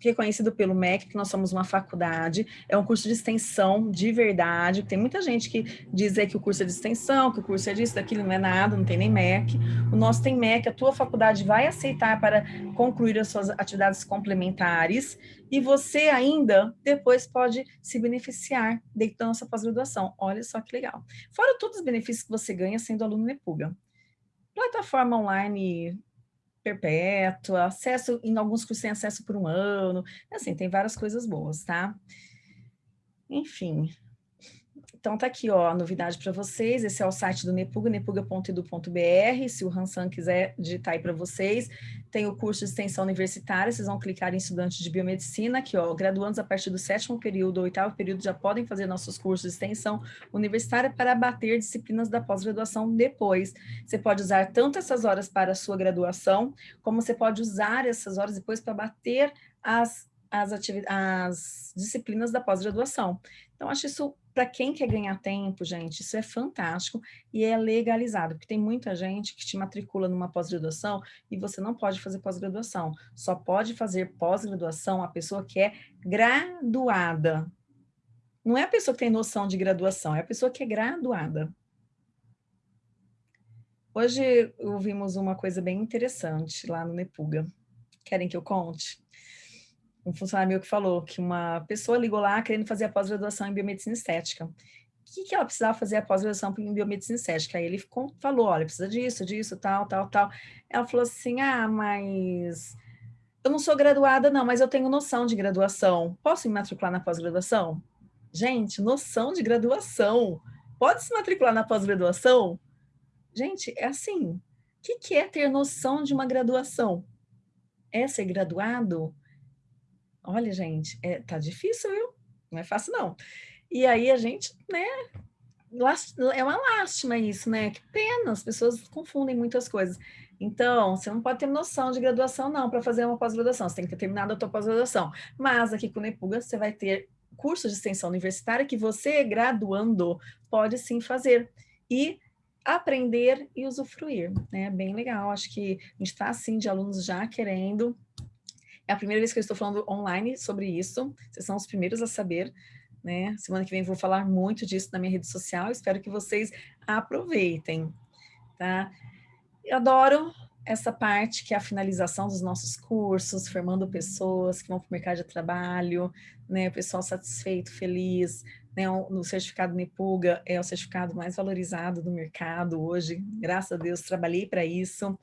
reconhecido pelo MEC, que nós somos uma faculdade, é um curso de extensão de verdade, tem muita gente que diz que o curso é de extensão, que o curso é disso, daquilo, não é nada, não tem nem MEC. O nosso tem MEC, a tua faculdade vai aceitar para concluir as suas atividades complementares e você ainda depois pode se beneficiar dentro da nossa pós-graduação. Olha só que legal. Fora todos os benefícios que você ganha sendo aluno Nepuga. Plataforma online perpétua, acesso, em alguns cursos tem acesso por um ano, assim, tem várias coisas boas, tá? Enfim, então tá aqui ó, a novidade para vocês, esse é o site do Nepuga, nepuga.edu.br, se o Hansan quiser digitar aí para vocês, tem o curso de extensão universitária, vocês vão clicar em estudantes de biomedicina, aqui ó, graduandos a partir do sétimo período, oitavo período, já podem fazer nossos cursos de extensão universitária para abater disciplinas da pós-graduação depois. Você pode usar tanto essas horas para a sua graduação, como você pode usar essas horas depois para bater as as, as disciplinas da pós-graduação. Então, acho isso para quem quer ganhar tempo, gente, isso é fantástico e é legalizado, porque tem muita gente que te matricula numa pós-graduação e você não pode fazer pós-graduação. Só pode fazer pós-graduação a pessoa que é graduada. Não é a pessoa que tem noção de graduação, é a pessoa que é graduada. Hoje ouvimos uma coisa bem interessante lá no Nepuga. Querem que eu conte? Um funcionário meu que falou que uma pessoa ligou lá querendo fazer a pós-graduação em biomedicina estética. O que, que ela precisava fazer a pós-graduação em biomedicina estética? Aí ele ficou, falou, olha, precisa disso, disso, tal, tal, tal. Ela falou assim, ah, mas eu não sou graduada não, mas eu tenho noção de graduação. Posso me matricular na pós-graduação? Gente, noção de graduação. Pode se matricular na pós-graduação? Gente, é assim, o que, que é ter noção de uma graduação? É ser graduado? Olha, gente, é, tá difícil, viu? Não é fácil, não. E aí a gente, né, é uma lástima isso, né? Que pena, as pessoas confundem muitas coisas. Então, você não pode ter noção de graduação, não, para fazer uma pós-graduação. Você tem que ter terminado a tua pós-graduação. Mas aqui com o Nepuga, você vai ter curso de extensão universitária que você, graduando, pode sim fazer. E aprender e usufruir, né? Bem legal. Acho que a gente está, assim, de alunos já querendo é a primeira vez que eu estou falando online sobre isso. Vocês são os primeiros a saber. Né? Semana que vem vou falar muito disso na minha rede social. Espero que vocês aproveitem. Tá? Eu adoro essa parte que é a finalização dos nossos cursos, formando pessoas que vão para o mercado de trabalho, né, o pessoal satisfeito, feliz, né, no certificado NEPUGA é o certificado mais valorizado do mercado hoje, graças a Deus trabalhei para isso,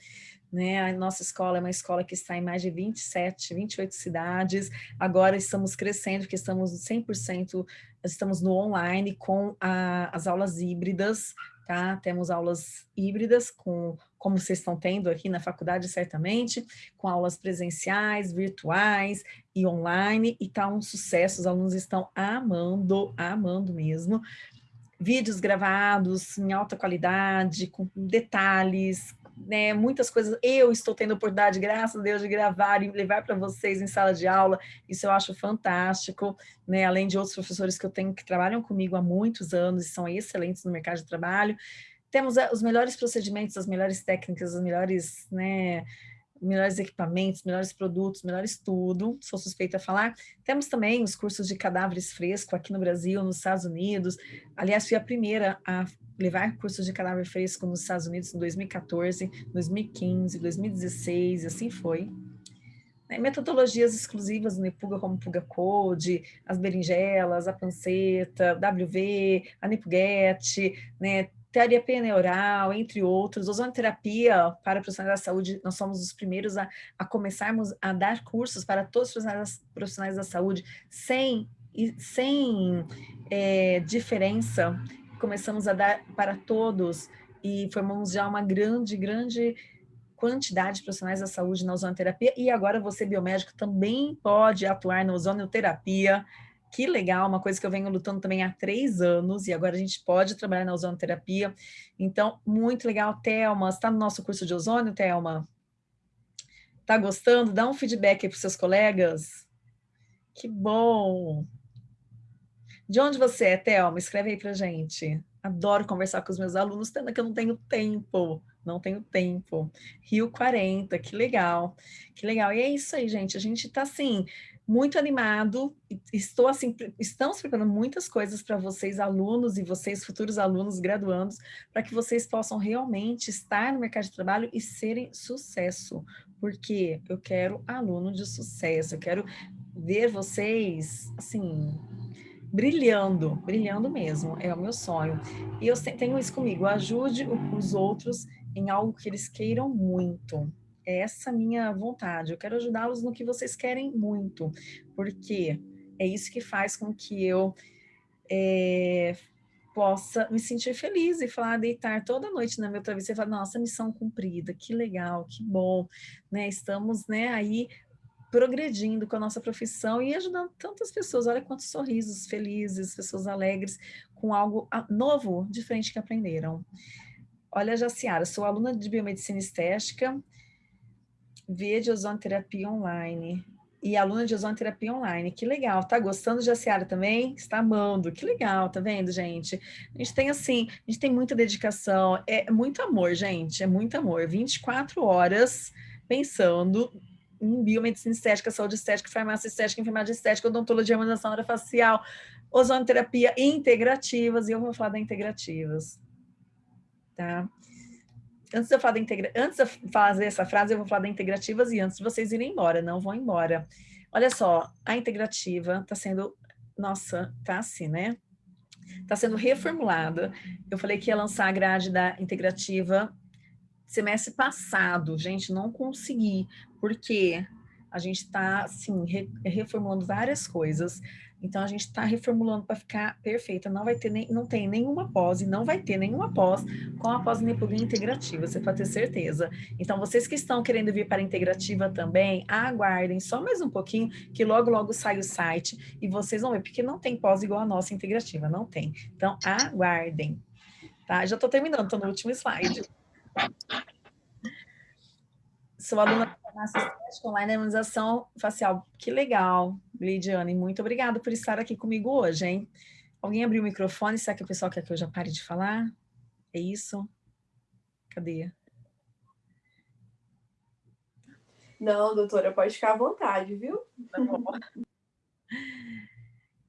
né, a nossa escola é uma escola que está em mais de 27, 28 cidades, agora estamos crescendo, porque estamos 100%, estamos no online com a, as aulas híbridas, tá? Temos aulas híbridas, com, como vocês estão tendo aqui na faculdade, certamente, com aulas presenciais, virtuais e online, e tá um sucesso, os alunos estão amando, amando mesmo. Vídeos gravados em alta qualidade, com detalhes, né, muitas coisas, eu estou tendo oportunidade, graças a Deus, de gravar e levar para vocês em sala de aula, isso eu acho fantástico, né, além de outros professores que eu tenho que trabalham comigo há muitos anos e são excelentes no mercado de trabalho, temos eh, os melhores procedimentos, as melhores técnicas, os melhores, né, melhores equipamentos, melhores produtos, melhores tudo, sou suspeita a falar. Temos também os cursos de cadáveres fresco aqui no Brasil, nos Estados Unidos. Aliás, fui a primeira a levar cursos de cadáver fresco nos Estados Unidos em 2014, 2015, 2016, e assim foi. Né, metodologias exclusivas no Nepuga, como Puga Code, as berinjelas, a panceta, WV, a Nepuguete, né, teoria peneural, entre outros, ozonoterapia para profissionais da saúde, nós somos os primeiros a, a começarmos a dar cursos para todos os profissionais, profissionais da saúde, sem, sem é, diferença, começamos a dar para todos e formamos já uma grande, grande quantidade de profissionais da saúde na ozonoterapia e agora você, biomédico, também pode atuar na ozonoterapia, que legal, uma coisa que eu venho lutando também há três anos, e agora a gente pode trabalhar na ozonoterapia. Então, muito legal. Thelma, está no nosso curso de ozônio, Thelma? Está gostando? Dá um feedback aí para os seus colegas. Que bom! De onde você é, Thelma? Escreve aí para gente. Adoro conversar com os meus alunos, tendo que eu não tenho tempo. Não tenho tempo. Rio 40, que legal. Que legal. E é isso aí, gente. A gente está assim muito animado, estou assim, estamos preparando muitas coisas para vocês alunos e vocês futuros alunos graduandos, para que vocês possam realmente estar no mercado de trabalho e serem sucesso, porque eu quero aluno de sucesso, eu quero ver vocês, assim, brilhando, brilhando mesmo, é o meu sonho. E eu tenho isso comigo, ajude os outros em algo que eles queiram muito, é essa minha vontade. Eu quero ajudá-los no que vocês querem muito, porque é isso que faz com que eu é, possa me sentir feliz e falar, deitar toda noite na minha travesseiro e falar, nossa, missão cumprida, que legal, que bom, né? Estamos né, aí progredindo com a nossa profissão e ajudando tantas pessoas. Olha quantos sorrisos felizes, pessoas alegres, com algo novo, diferente que aprenderam. Olha, Jaciara, sou aluna de Biomedicina Estética, via de ozonoterapia online. E aluna de ozonoterapia online, que legal. Tá gostando de Jaciara também? Está amando, que legal, tá vendo, gente? A gente tem assim, a gente tem muita dedicação, é muito amor, gente, é muito amor. 24 horas pensando em biomedicina estética, saúde estética, farmácia estética, enfermagem estética, odontologia, harmonização orofacial, ozonoterapia integrativas, e eu vou falar da integrativas, tá? Antes de eu falar da integra... antes de fazer essa frase, eu vou falar da integrativas e antes de vocês irem embora, não vão embora. Olha só, a integrativa está sendo, nossa, tá assim, né? Está sendo reformulada. Eu falei que ia lançar a grade da integrativa semestre passado, gente, não consegui, porque a gente está, assim, re reformulando várias coisas. Então, a gente está reformulando para ficar perfeita. Não vai ter nem, não tem nenhuma pós e não vai ter nenhuma pós com a pós nepulinha integrativa, você pode ter certeza. Então, vocês que estão querendo vir para a integrativa também, aguardem só mais um pouquinho, que logo, logo sai o site e vocês vão ver, porque não tem pós igual a nossa integrativa, não tem. Então, aguardem. Tá? Já estou terminando, estou no último slide. Sou aluna da farmácia estética online harmonização facial. Que legal, Lidiane. Muito obrigada por estar aqui comigo hoje, hein? Alguém abriu o microfone? Será que o pessoal quer que eu já pare de falar? É isso? Cadê? Não, doutora, pode ficar à vontade, viu?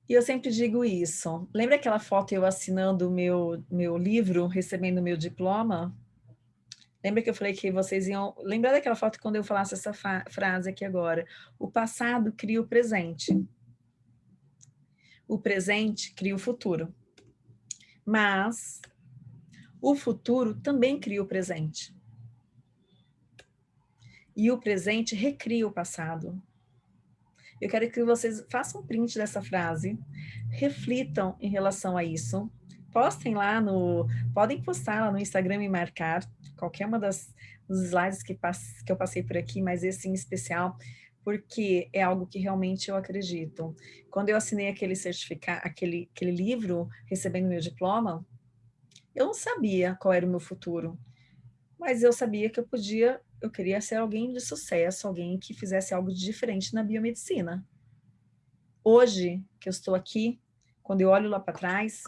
E eu sempre digo isso. Lembra aquela foto eu assinando o meu, meu livro, recebendo meu diploma? Lembra que eu falei que vocês iam... Lembra daquela foto quando eu falasse essa frase aqui agora? O passado cria o presente. O presente cria o futuro. Mas o futuro também cria o presente. E o presente recria o passado. Eu quero que vocês façam print dessa frase, reflitam em relação a isso, postem lá no... Podem postar lá no Instagram e marcar qualquer uma das dos slides que, passe, que eu passei por aqui, mas esse em especial, porque é algo que realmente eu acredito. Quando eu assinei aquele certificado, aquele, aquele livro, recebendo meu diploma, eu não sabia qual era o meu futuro, mas eu sabia que eu podia, eu queria ser alguém de sucesso, alguém que fizesse algo diferente na biomedicina. Hoje, que eu estou aqui, quando eu olho lá para trás,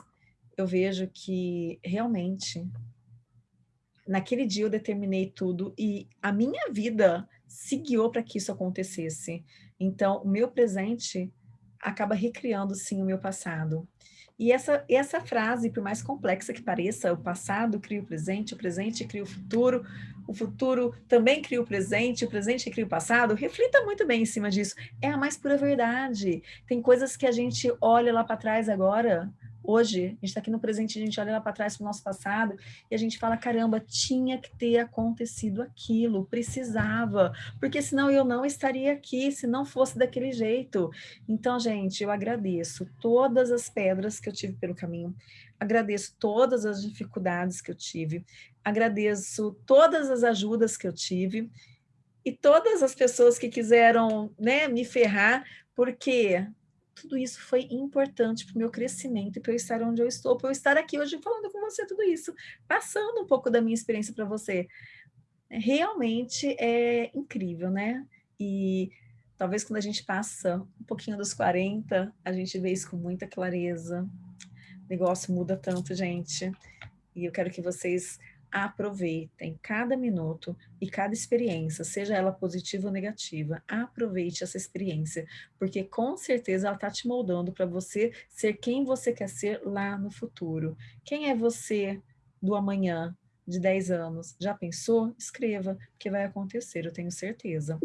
eu vejo que realmente naquele dia eu determinei tudo e a minha vida se guiou para que isso acontecesse. Então, o meu presente acaba recriando, sim, o meu passado. E essa, essa frase, por mais complexa que pareça, o passado cria o presente, o presente cria o futuro, o futuro também cria o presente, o presente cria o passado, reflita muito bem em cima disso. É a mais pura verdade. Tem coisas que a gente olha lá para trás agora, Hoje, a gente está aqui no presente, a gente olha lá para trás para o nosso passado e a gente fala, caramba, tinha que ter acontecido aquilo, precisava, porque senão eu não estaria aqui, se não fosse daquele jeito. Então, gente, eu agradeço todas as pedras que eu tive pelo caminho, agradeço todas as dificuldades que eu tive, agradeço todas as ajudas que eu tive e todas as pessoas que quiseram né, me ferrar, porque tudo isso foi importante para o meu crescimento e para eu estar onde eu estou, para eu estar aqui hoje falando com você tudo isso, passando um pouco da minha experiência para você. Realmente é incrível, né? E talvez quando a gente passa um pouquinho dos 40, a gente vê isso com muita clareza. O negócio muda tanto, gente. E eu quero que vocês aproveitem cada minuto e cada experiência, seja ela positiva ou negativa, aproveite essa experiência, porque com certeza ela está te moldando para você ser quem você quer ser lá no futuro. Quem é você do amanhã, de 10 anos? Já pensou? Escreva, porque vai acontecer, eu tenho certeza.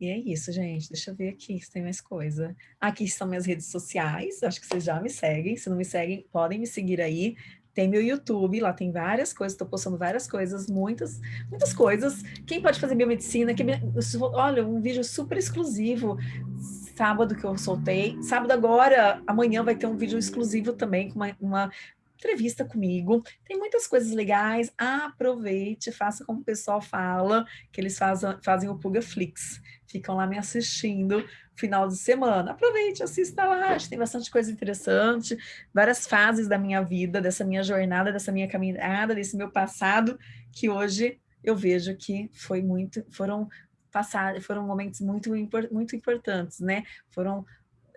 E é isso, gente. Deixa eu ver aqui se tem mais coisa. Aqui estão minhas redes sociais. Acho que vocês já me seguem. Se não me seguem, podem me seguir aí. Tem meu YouTube, lá tem várias coisas, estou postando várias coisas, muitas, muitas coisas. Quem pode fazer biomedicina? Que, olha, um vídeo super exclusivo, sábado que eu soltei. Sábado agora, amanhã vai ter um vídeo exclusivo também, com uma, uma entrevista comigo. Tem muitas coisas legais, aproveite, faça como o pessoal fala, que eles fazem, fazem o Pugaflix. Ficam lá me assistindo final de semana. Aproveite, assista lá, tem bastante coisa interessante, várias fases da minha vida, dessa minha jornada, dessa minha caminhada, desse meu passado, que hoje eu vejo que foi muito, foram passados, foram momentos muito, muito importantes, né? Foram,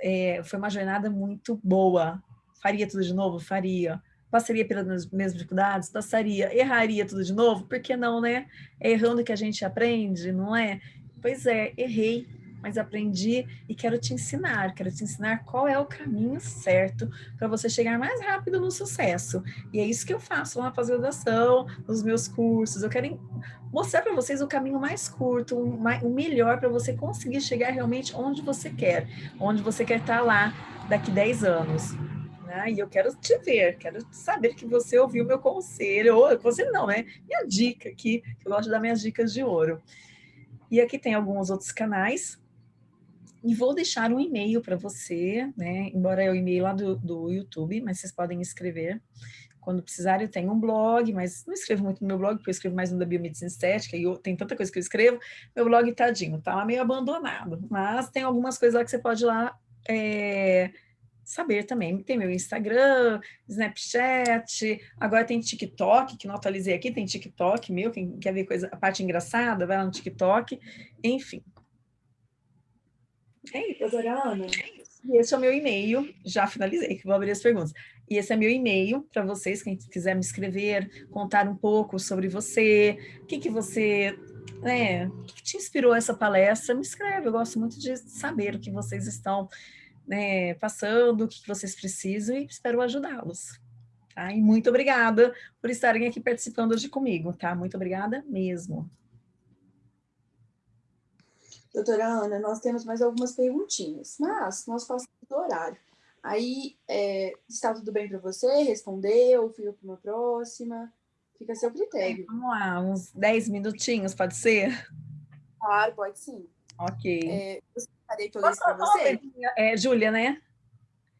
é, foi uma jornada muito boa. Faria tudo de novo? Faria. Passaria pelas mesmas dificuldades? Passaria. Erraria tudo de novo? Por que não, né? É errando que a gente aprende, não é? Pois é, errei, mas aprendi e quero te ensinar, quero te ensinar qual é o caminho certo para você chegar mais rápido no sucesso. E é isso que eu faço lá na pós-graduação, nos meus cursos. Eu quero mostrar para vocês o caminho mais curto, o melhor para você conseguir chegar realmente onde você quer, onde você quer estar tá lá daqui 10 anos. Né? E eu quero te ver, quero saber que você ouviu meu conselho, ou conselho não, né? Minha dica aqui, que eu gosto de dar minhas dicas de ouro. E aqui tem alguns outros canais, e vou deixar um e-mail para você, né? Embora é o e-mail lá do, do YouTube, mas vocês podem escrever. Quando precisarem, eu tenho um blog, mas não escrevo muito no meu blog, porque eu escrevo mais no da biomedicina estética, e eu, tem tanta coisa que eu escrevo. Meu blog, tadinho, tá lá meio abandonado. Mas tem algumas coisas lá que você pode ir lá é, saber também. Tem meu Instagram, Snapchat, agora tem TikTok, que não atualizei aqui, tem TikTok meu, quem quer ver coisa, a parte engraçada, vai lá no TikTok, enfim. É isso, doutora Ana. E esse é o meu e-mail, já finalizei, que vou abrir as perguntas. E esse é meu e-mail para vocês, quem quiser me escrever, contar um pouco sobre você, o que, que você, né, o que, que te inspirou essa palestra, me escreve, eu gosto muito de saber o que vocês estão né, passando, o que, vocês precisam e espero ajudá-los. Tá? E muito obrigada por estarem aqui participando hoje comigo, tá? Muito obrigada mesmo. Doutora Ana, nós temos mais algumas perguntinhas, mas nós passamos do horário. Aí, é, está tudo bem para você? Respondeu? Fica para uma próxima? Fica a seu critério. Vamos lá, uns 10 minutinhos, pode ser? Claro, pode sim. Ok. É, eu que eu lesse para você. É, Júlia, né?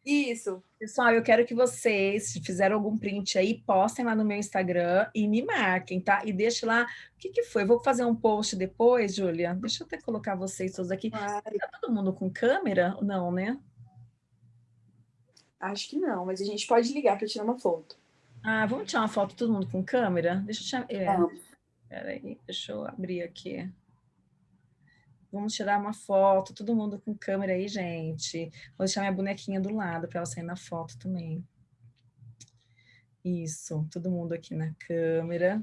Isso. Pessoal, eu quero que vocês, se fizeram algum print aí, postem lá no meu Instagram e me marquem, tá? E deixe lá, o que que foi? Eu vou fazer um post depois, Júlia? Deixa eu até colocar vocês todos aqui. Claro. Tá todo mundo com câmera? Não, né? Acho que não, mas a gente pode ligar para tirar uma foto. Ah, vamos tirar uma foto todo mundo com câmera? Deixa eu tirar... É, peraí, deixa eu abrir aqui. Vamos tirar uma foto, todo mundo com câmera aí, gente. Vou deixar minha bonequinha do lado para ela sair na foto também. Isso, todo mundo aqui na câmera.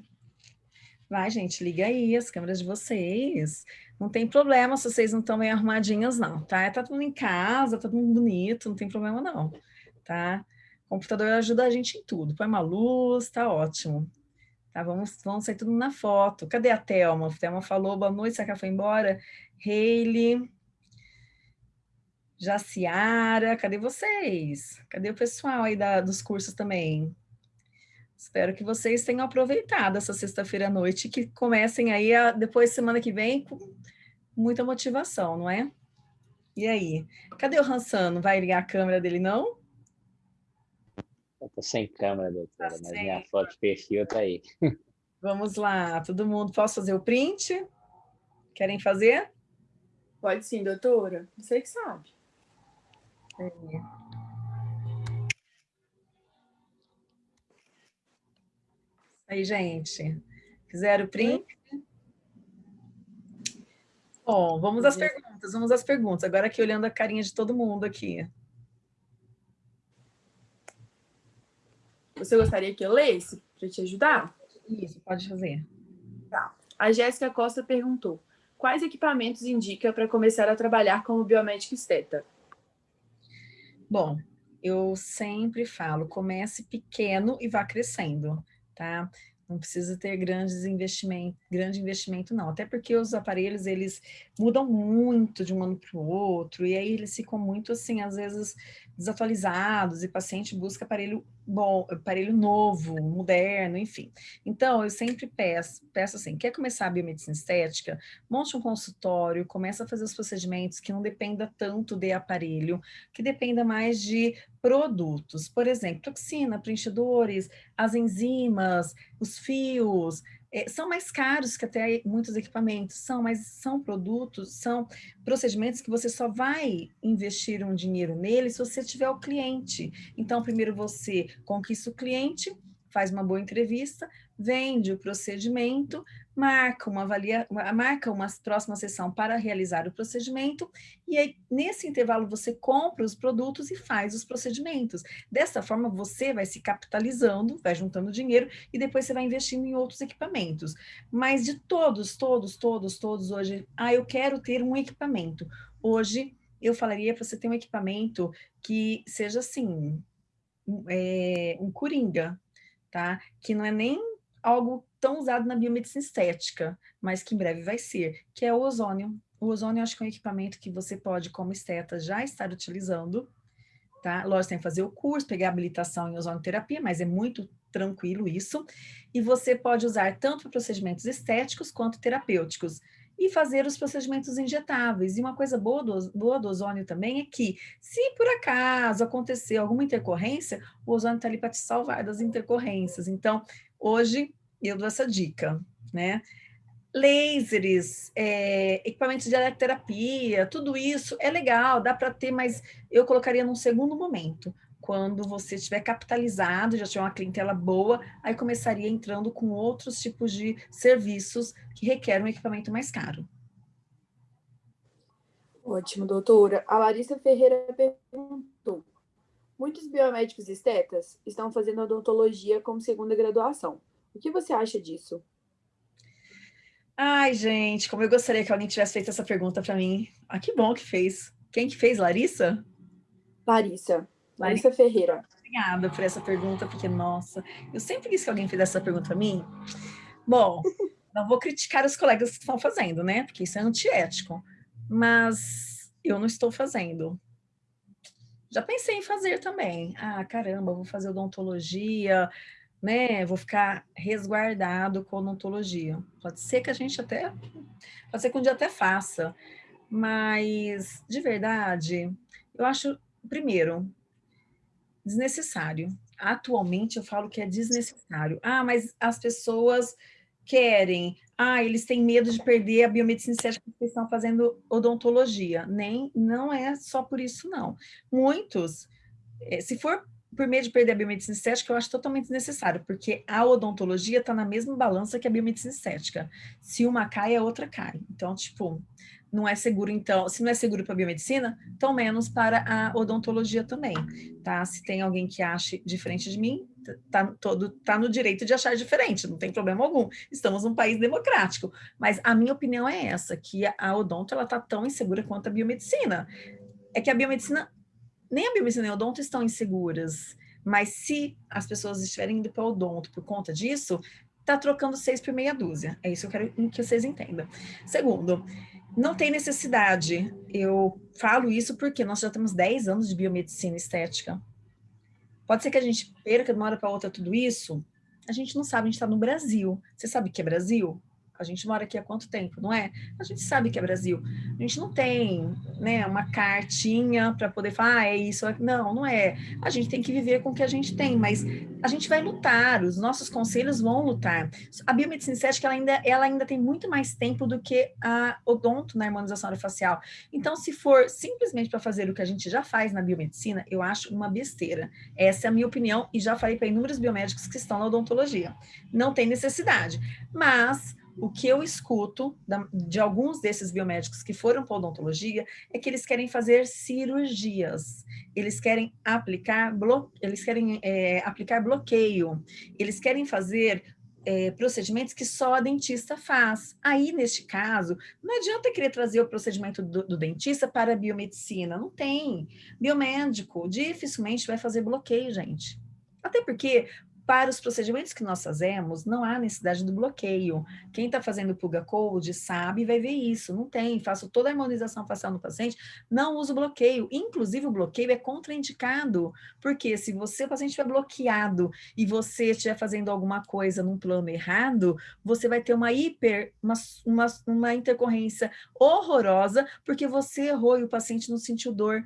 Vai, gente, liga aí as câmeras de vocês. Não tem problema se vocês não estão bem arrumadinhas, não, tá? Tá tudo em casa, tá tudo bonito, não tem problema não, tá? O computador ajuda a gente em tudo. Põe uma luz, tá ótimo. Tá, vamos, vamos sair tudo na foto. Cadê a Thelma? A Thelma falou, boa noite, ela foi embora? Hayley, Jaciara, cadê vocês? Cadê o pessoal aí da, dos cursos também? Espero que vocês tenham aproveitado essa sexta-feira à noite, que comecem aí a, depois, semana que vem, com muita motivação, não é? E aí? Cadê o Hansano? Vai ligar a câmera dele, não? Eu tô sem câmera, doutora, tá mas minha foto de perfil tá aí. <laughs> Vamos lá, todo mundo. Posso fazer o print? Querem fazer? Pode sim, doutora. Você que sabe. É. Aí, gente. Fizeram o print? Bom, vamos às perguntas, vamos às perguntas. Agora aqui olhando a carinha de todo mundo aqui. Você gostaria que eu lesse para te ajudar? Isso, pode fazer. Tá. A Jéssica Costa perguntou, quais equipamentos indica para começar a trabalhar como biomédico esteta? Bom, eu sempre falo, comece pequeno e vá crescendo, tá? Não precisa ter grandes investimento, grande investimento, não. Até porque os aparelhos, eles mudam muito de um ano para o outro, e aí eles ficam muito, assim, às vezes, desatualizados, e o paciente busca aparelho bom, aparelho novo, moderno, enfim. Então, eu sempre peço, peço assim, quer começar a biomedicina estética? Monte um consultório, começa a fazer os procedimentos que não dependa tanto de aparelho, que dependa mais de produtos. Por exemplo, toxina, preenchedores, as enzimas, os fios, é, são mais caros que até muitos equipamentos, são, mas são produtos, são procedimentos que você só vai investir um dinheiro nele se você tiver o cliente. Então, primeiro você conquista o cliente, faz uma boa entrevista, vende o procedimento, marca uma, avalia, marca uma próxima sessão para realizar o procedimento, e aí, nesse intervalo, você compra os produtos e faz os procedimentos. Dessa forma, você vai se capitalizando, vai juntando dinheiro, e depois você vai investindo em outros equipamentos. Mas de todos, todos, todos, todos hoje, ah, eu quero ter um equipamento. Hoje, eu falaria para você ter um equipamento que seja assim, é, um coringa, tá? Que não é nem algo tão usado na biomedicina estética, mas que em breve vai ser, que é o ozônio. O ozônio, acho que é um equipamento que você pode, como esteta, já estar utilizando, tá? Lógico, tem que fazer o curso, pegar habilitação em ozonioterapia, mas é muito tranquilo isso. E você pode usar tanto para procedimentos estéticos quanto terapêuticos. E fazer os procedimentos injetáveis. E uma coisa boa do, boa do ozônio também é que, se por acaso acontecer alguma intercorrência, o ozônio está ali para te salvar das intercorrências. Então, Hoje eu dou essa dica, né? Lasers, é, equipamentos de eletroterapia, tudo isso é legal, dá para ter, mas eu colocaria num segundo momento, quando você estiver capitalizado, já tiver uma clientela boa, aí começaria entrando com outros tipos de serviços que requerem um equipamento mais caro. Ótimo, doutora. A Larissa Ferreira perguntou, Muitos biomédicos estetas estão fazendo odontologia como segunda graduação. O que você acha disso? Ai, gente, como eu gostaria que alguém tivesse feito essa pergunta para mim. Ah, que bom que fez. Quem que fez, Larissa? Larissa. Larissa, Larissa Ferreira. obrigada por essa pergunta, porque, nossa, eu sempre quis que alguém fizesse essa pergunta para mim. Bom, <laughs> não vou criticar os colegas que estão fazendo, né? Porque isso é antiético. Mas eu não estou fazendo. Já pensei em fazer também. Ah, caramba, vou fazer odontologia, né? Vou ficar resguardado com odontologia. Pode ser que a gente até... Pode ser que um dia até faça. Mas, de verdade, eu acho, primeiro, desnecessário. Atualmente eu falo que é desnecessário. Ah, mas as pessoas querem, ah, eles têm medo de perder a biomedicina estética porque estão fazendo odontologia. Nem, não é só por isso, não. Muitos, eh, se for por medo de perder a biomedicina estética, eu acho totalmente desnecessário, porque a odontologia está na mesma balança que a biomedicina estética. Se uma cai, a outra cai. Então, tipo, não é seguro, então, se não é seguro para a biomedicina, tão menos para a odontologia também, tá? Se tem alguém que ache diferente de mim, tá, todo, tá no direito de achar diferente, não tem problema algum. Estamos num país democrático. Mas a minha opinião é essa, que a odonto, ela tá tão insegura quanto a biomedicina. É que a biomedicina, nem a biomedicina nem a odonto estão inseguras, mas se as pessoas estiverem indo para o odonto por conta disso, tá trocando seis por meia dúzia. É isso que eu quero que vocês entendam. Segundo, não tem necessidade. Eu falo isso porque nós já temos 10 anos de biomedicina estética. Pode ser que a gente perca de uma hora para outra tudo isso? A gente não sabe, a gente está no Brasil. Você sabe o que é Brasil? A gente mora aqui há quanto tempo, não é? A gente sabe que é Brasil. A gente não tem né, uma cartinha para poder falar, ah, é isso. Não, não é. A gente tem que viver com o que a gente tem, mas a gente vai lutar, os nossos conselhos vão lutar. A biomedicina estética, ela ainda, ela ainda tem muito mais tempo do que a odonto na harmonização facial. Então, se for simplesmente para fazer o que a gente já faz na biomedicina, eu acho uma besteira. Essa é a minha opinião e já falei para inúmeros biomédicos que estão na odontologia. Não tem necessidade. Mas o que eu escuto de alguns desses biomédicos que foram para odontologia é que eles querem fazer cirurgias, eles querem aplicar, blo eles querem, é, aplicar bloqueio, eles querem fazer é, procedimentos que só a dentista faz. Aí, neste caso, não adianta querer trazer o procedimento do, do, dentista para a biomedicina, não tem. Biomédico dificilmente vai fazer bloqueio, gente. Até porque para os procedimentos que nós fazemos, não há necessidade do bloqueio. Quem está fazendo Puga Code sabe e vai ver isso. Não tem, faço toda a harmonização facial no paciente, não uso bloqueio. Inclusive, o bloqueio é contraindicado, porque se você, o paciente estiver bloqueado e você estiver fazendo alguma coisa num plano errado, você vai ter uma hiper, uma, uma, uma intercorrência horrorosa, porque você errou e o paciente não sentiu dor.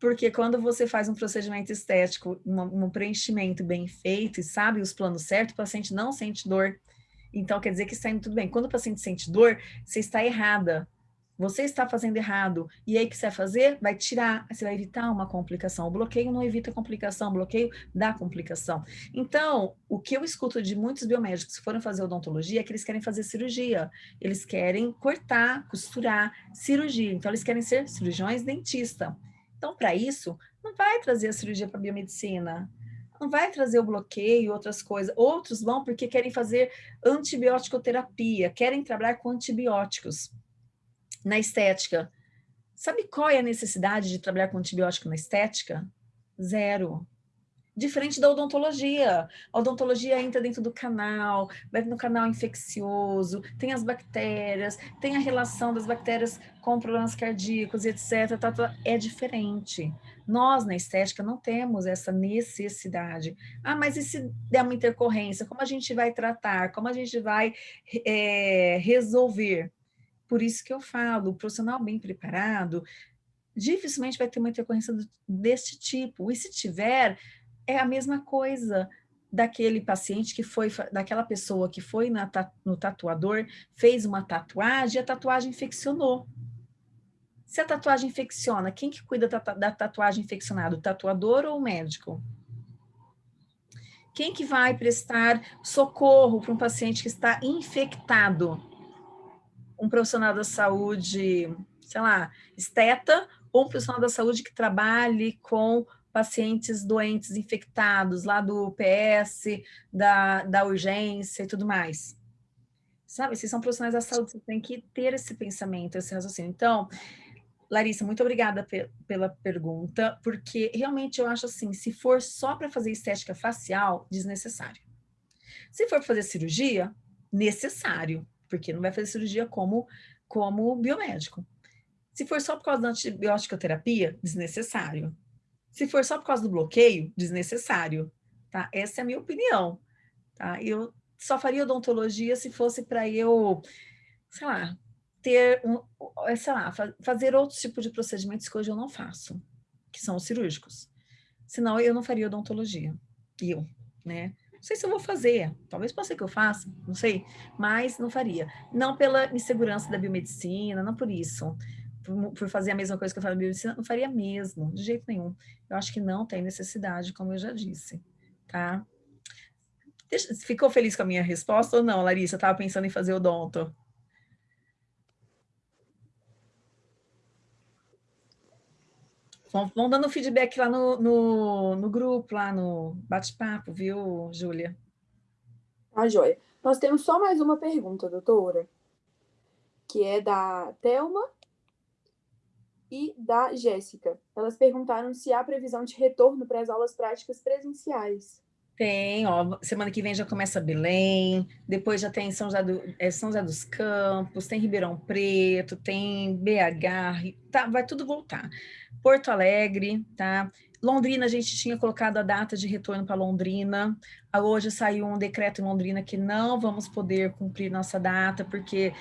Porque quando você faz um procedimento estético, um, um preenchimento bem feito e sabe os planos certos, o paciente não sente dor. Então, quer dizer que está indo tudo bem. Quando o paciente sente dor, você está errada. Você está fazendo errado. E aí, o que você vai fazer? Vai tirar, você vai evitar uma complicação. O bloqueio não evita complicação, o bloqueio dá complicação. Então, o que eu escuto de muitos biomédicos que foram fazer odontologia é que eles querem fazer cirurgia. Eles querem cortar, costurar, cirurgia. Então, eles querem ser cirurgiões dentista. Então, para isso, não vai trazer a cirurgia para a biomedicina, não vai trazer o bloqueio, outras coisas. Outros vão porque querem fazer antibiótico-terapia, querem trabalhar com antibióticos na estética. Sabe qual é a necessidade de trabalhar com antibiótico na estética? Zero. Diferente da odontologia. A odontologia entra dentro do canal, vai no canal infeccioso, tem as bactérias, tem a relação das bactérias com problemas cardíacos, etc. Tá, tá, é diferente. Nós, na estética, não temos essa necessidade. Ah, mas e se der uma intercorrência? Como a gente vai tratar? Como a gente vai é, resolver? Por isso que eu falo, o profissional bem preparado dificilmente vai ter uma intercorrência desse tipo. E se tiver, é a mesma coisa daquele paciente que foi, daquela pessoa que foi na, no tatuador, fez uma tatuagem, a tatuagem infeccionou. Se a tatuagem infecciona, quem que cuida da, da tatuagem infeccionada? O tatuador ou o médico? Quem que vai prestar socorro para um paciente que está infectado? Um profissional da saúde, sei lá, esteta, ou um profissional da saúde que trabalhe com pacientes doentes infectados lá do PS, da, da urgência e tudo mais. Sabe, vocês são profissionais da saúde, vocês têm que ter esse pensamento, esse raciocínio. Então, Larissa, muito obrigada pe pela pergunta, porque realmente eu acho assim, se for só para fazer estética facial, desnecessário. Se for fazer cirurgia, necessário, porque não vai fazer cirurgia como, como biomédico. Se for só por causa da antibiótica terapia, desnecessário. Se for só por causa do bloqueio, desnecessário. Tá? Essa é a minha opinião. Tá? Eu só faria odontologia se fosse para eu, sei lá, ter um, sei lá, fazer outros tipos de procedimentos que hoje eu não faço, que são os cirúrgicos. Senão eu não faria odontologia. Eu, né? Não sei se eu vou fazer, talvez possa ser que eu faça, não sei, mas não faria. Não pela insegurança da biomedicina, não por isso. Por, fazer a mesma coisa que eu falo na biomedicina, não faria mesmo, de jeito nenhum. Eu acho que não tem necessidade, como eu já disse, tá? Deixa, ficou feliz com a minha resposta ou não, Larissa? Eu estava pensando em fazer odonto. Vão, vão dando feedback lá no, no, no grupo, lá no bate-papo, viu, Júlia? Tá, joia. Nós temos só mais uma pergunta, doutora, que é da Thelma e da Jéssica. Elas perguntaram se há previsão de retorno para as aulas práticas presenciais. Tem, ó, semana que vem já começa Belém, depois já tem São José, do, é, São José dos Campos, tem Ribeirão Preto, tem BH, tá, vai tudo voltar. Porto Alegre, tá? Londrina, a gente tinha colocado a data de retorno para Londrina. Hoje saiu um decreto em Londrina que não vamos poder cumprir nossa data, porque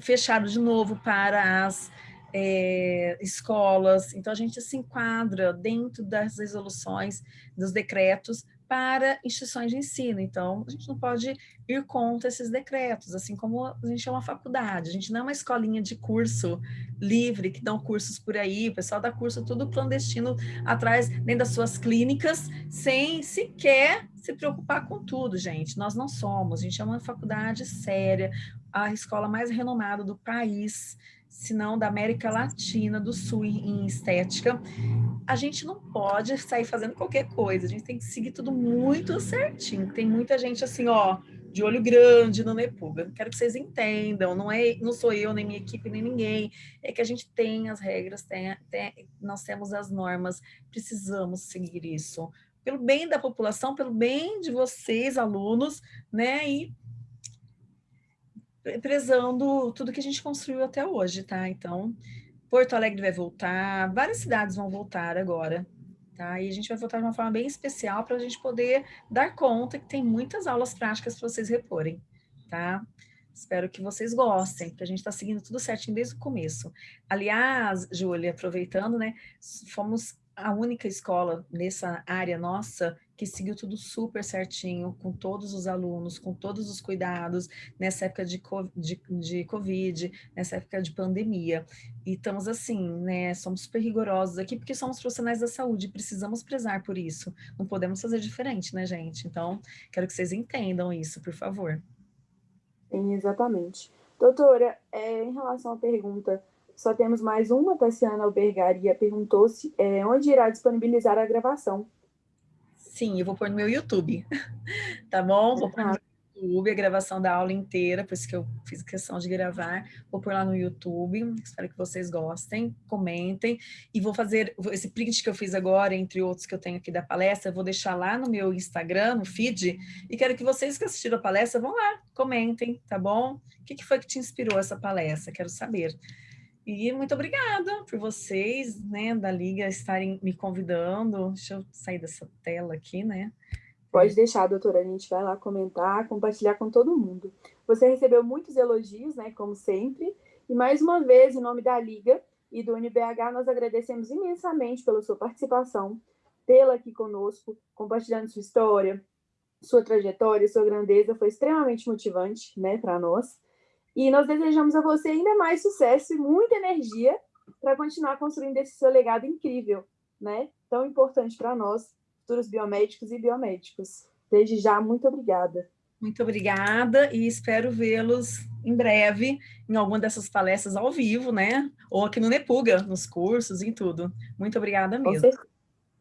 fecharam de novo para as é, escolas. Então, a gente se enquadra dentro das resoluções, dos decretos, para instituições de ensino. Então, a gente não pode ir contra esses decretos, assim como a gente é uma faculdade. A gente não é uma escolinha de curso livre, que dão cursos por aí, o pessoal dá curso tudo clandestino atrás, dentro das suas clínicas, sem sequer se preocupar com tudo, gente. Nós não somos, a gente é uma faculdade séria, a escola mais renomada do país, se não da América Latina, do Sul em estética, a gente não pode sair fazendo qualquer coisa, a gente tem que seguir tudo muito certinho. Tem muita gente assim, ó, de olho grande no Nepuga. Quero que vocês entendam, não é, não sou eu, nem minha equipe, nem ninguém. É que a gente tem as regras, tem, tem, nós temos as normas, precisamos seguir isso. Pelo bem da população, pelo bem de vocês, alunos, né? E prezando tudo que a gente construiu até hoje, tá? Então, Porto Alegre vai voltar, várias cidades vão voltar agora, tá? E a gente vai voltar de uma forma bem especial para a gente poder dar conta que tem muitas aulas práticas para vocês reporem, tá? Espero que vocês gostem, porque a gente está seguindo tudo certinho desde o começo. Aliás, Júlia, aproveitando, né, fomos a única escola nessa área nossa que seguiu tudo super certinho, com todos os alunos, com todos os cuidados, nessa época de, de, de Covid, nessa época de pandemia. E estamos assim, né, somos super rigorosos aqui, porque somos profissionais da saúde, precisamos prezar por isso. Não podemos fazer diferente, né, gente? Então, quero que vocês entendam isso, por favor. Sim, exatamente. Doutora, é, em relação à pergunta só temos mais uma, Tassiana Albergaria perguntou se é, onde irá disponibilizar a gravação. Sim, eu vou pôr no meu YouTube, <laughs> tá bom? Vou pôr no YouTube a gravação da aula inteira, por isso que eu fiz questão de gravar. Vou pôr lá no YouTube, espero que vocês gostem, comentem. E vou fazer esse print que eu fiz agora, entre outros que eu tenho aqui da palestra, vou deixar lá no meu Instagram, no feed, e quero que vocês que assistiram a palestra vão lá, comentem, tá bom? O que foi que te inspirou essa palestra? Quero saber. E muito obrigada por vocês, né, da Liga, estarem me convidando. Deixa eu sair dessa tela aqui, né? Pode deixar, doutora, a gente vai lá comentar, compartilhar com todo mundo. Você recebeu muitos elogios, né, como sempre, e mais uma vez, em nome da Liga e do UniBH, nós agradecemos imensamente pela sua participação, tê-la aqui conosco, compartilhando sua história, sua trajetória, sua grandeza, foi extremamente motivante, né, para nós. E nós desejamos a você ainda mais sucesso e muita energia para continuar construindo esse seu legado incrível, né? Tão importante para nós, futuros biomédicos e biomédicos. Desde já, muito obrigada. Muito obrigada e espero vê-los em breve em alguma dessas palestras ao vivo, né? Ou aqui no Nepuga, nos cursos, em tudo. Muito obrigada mesmo.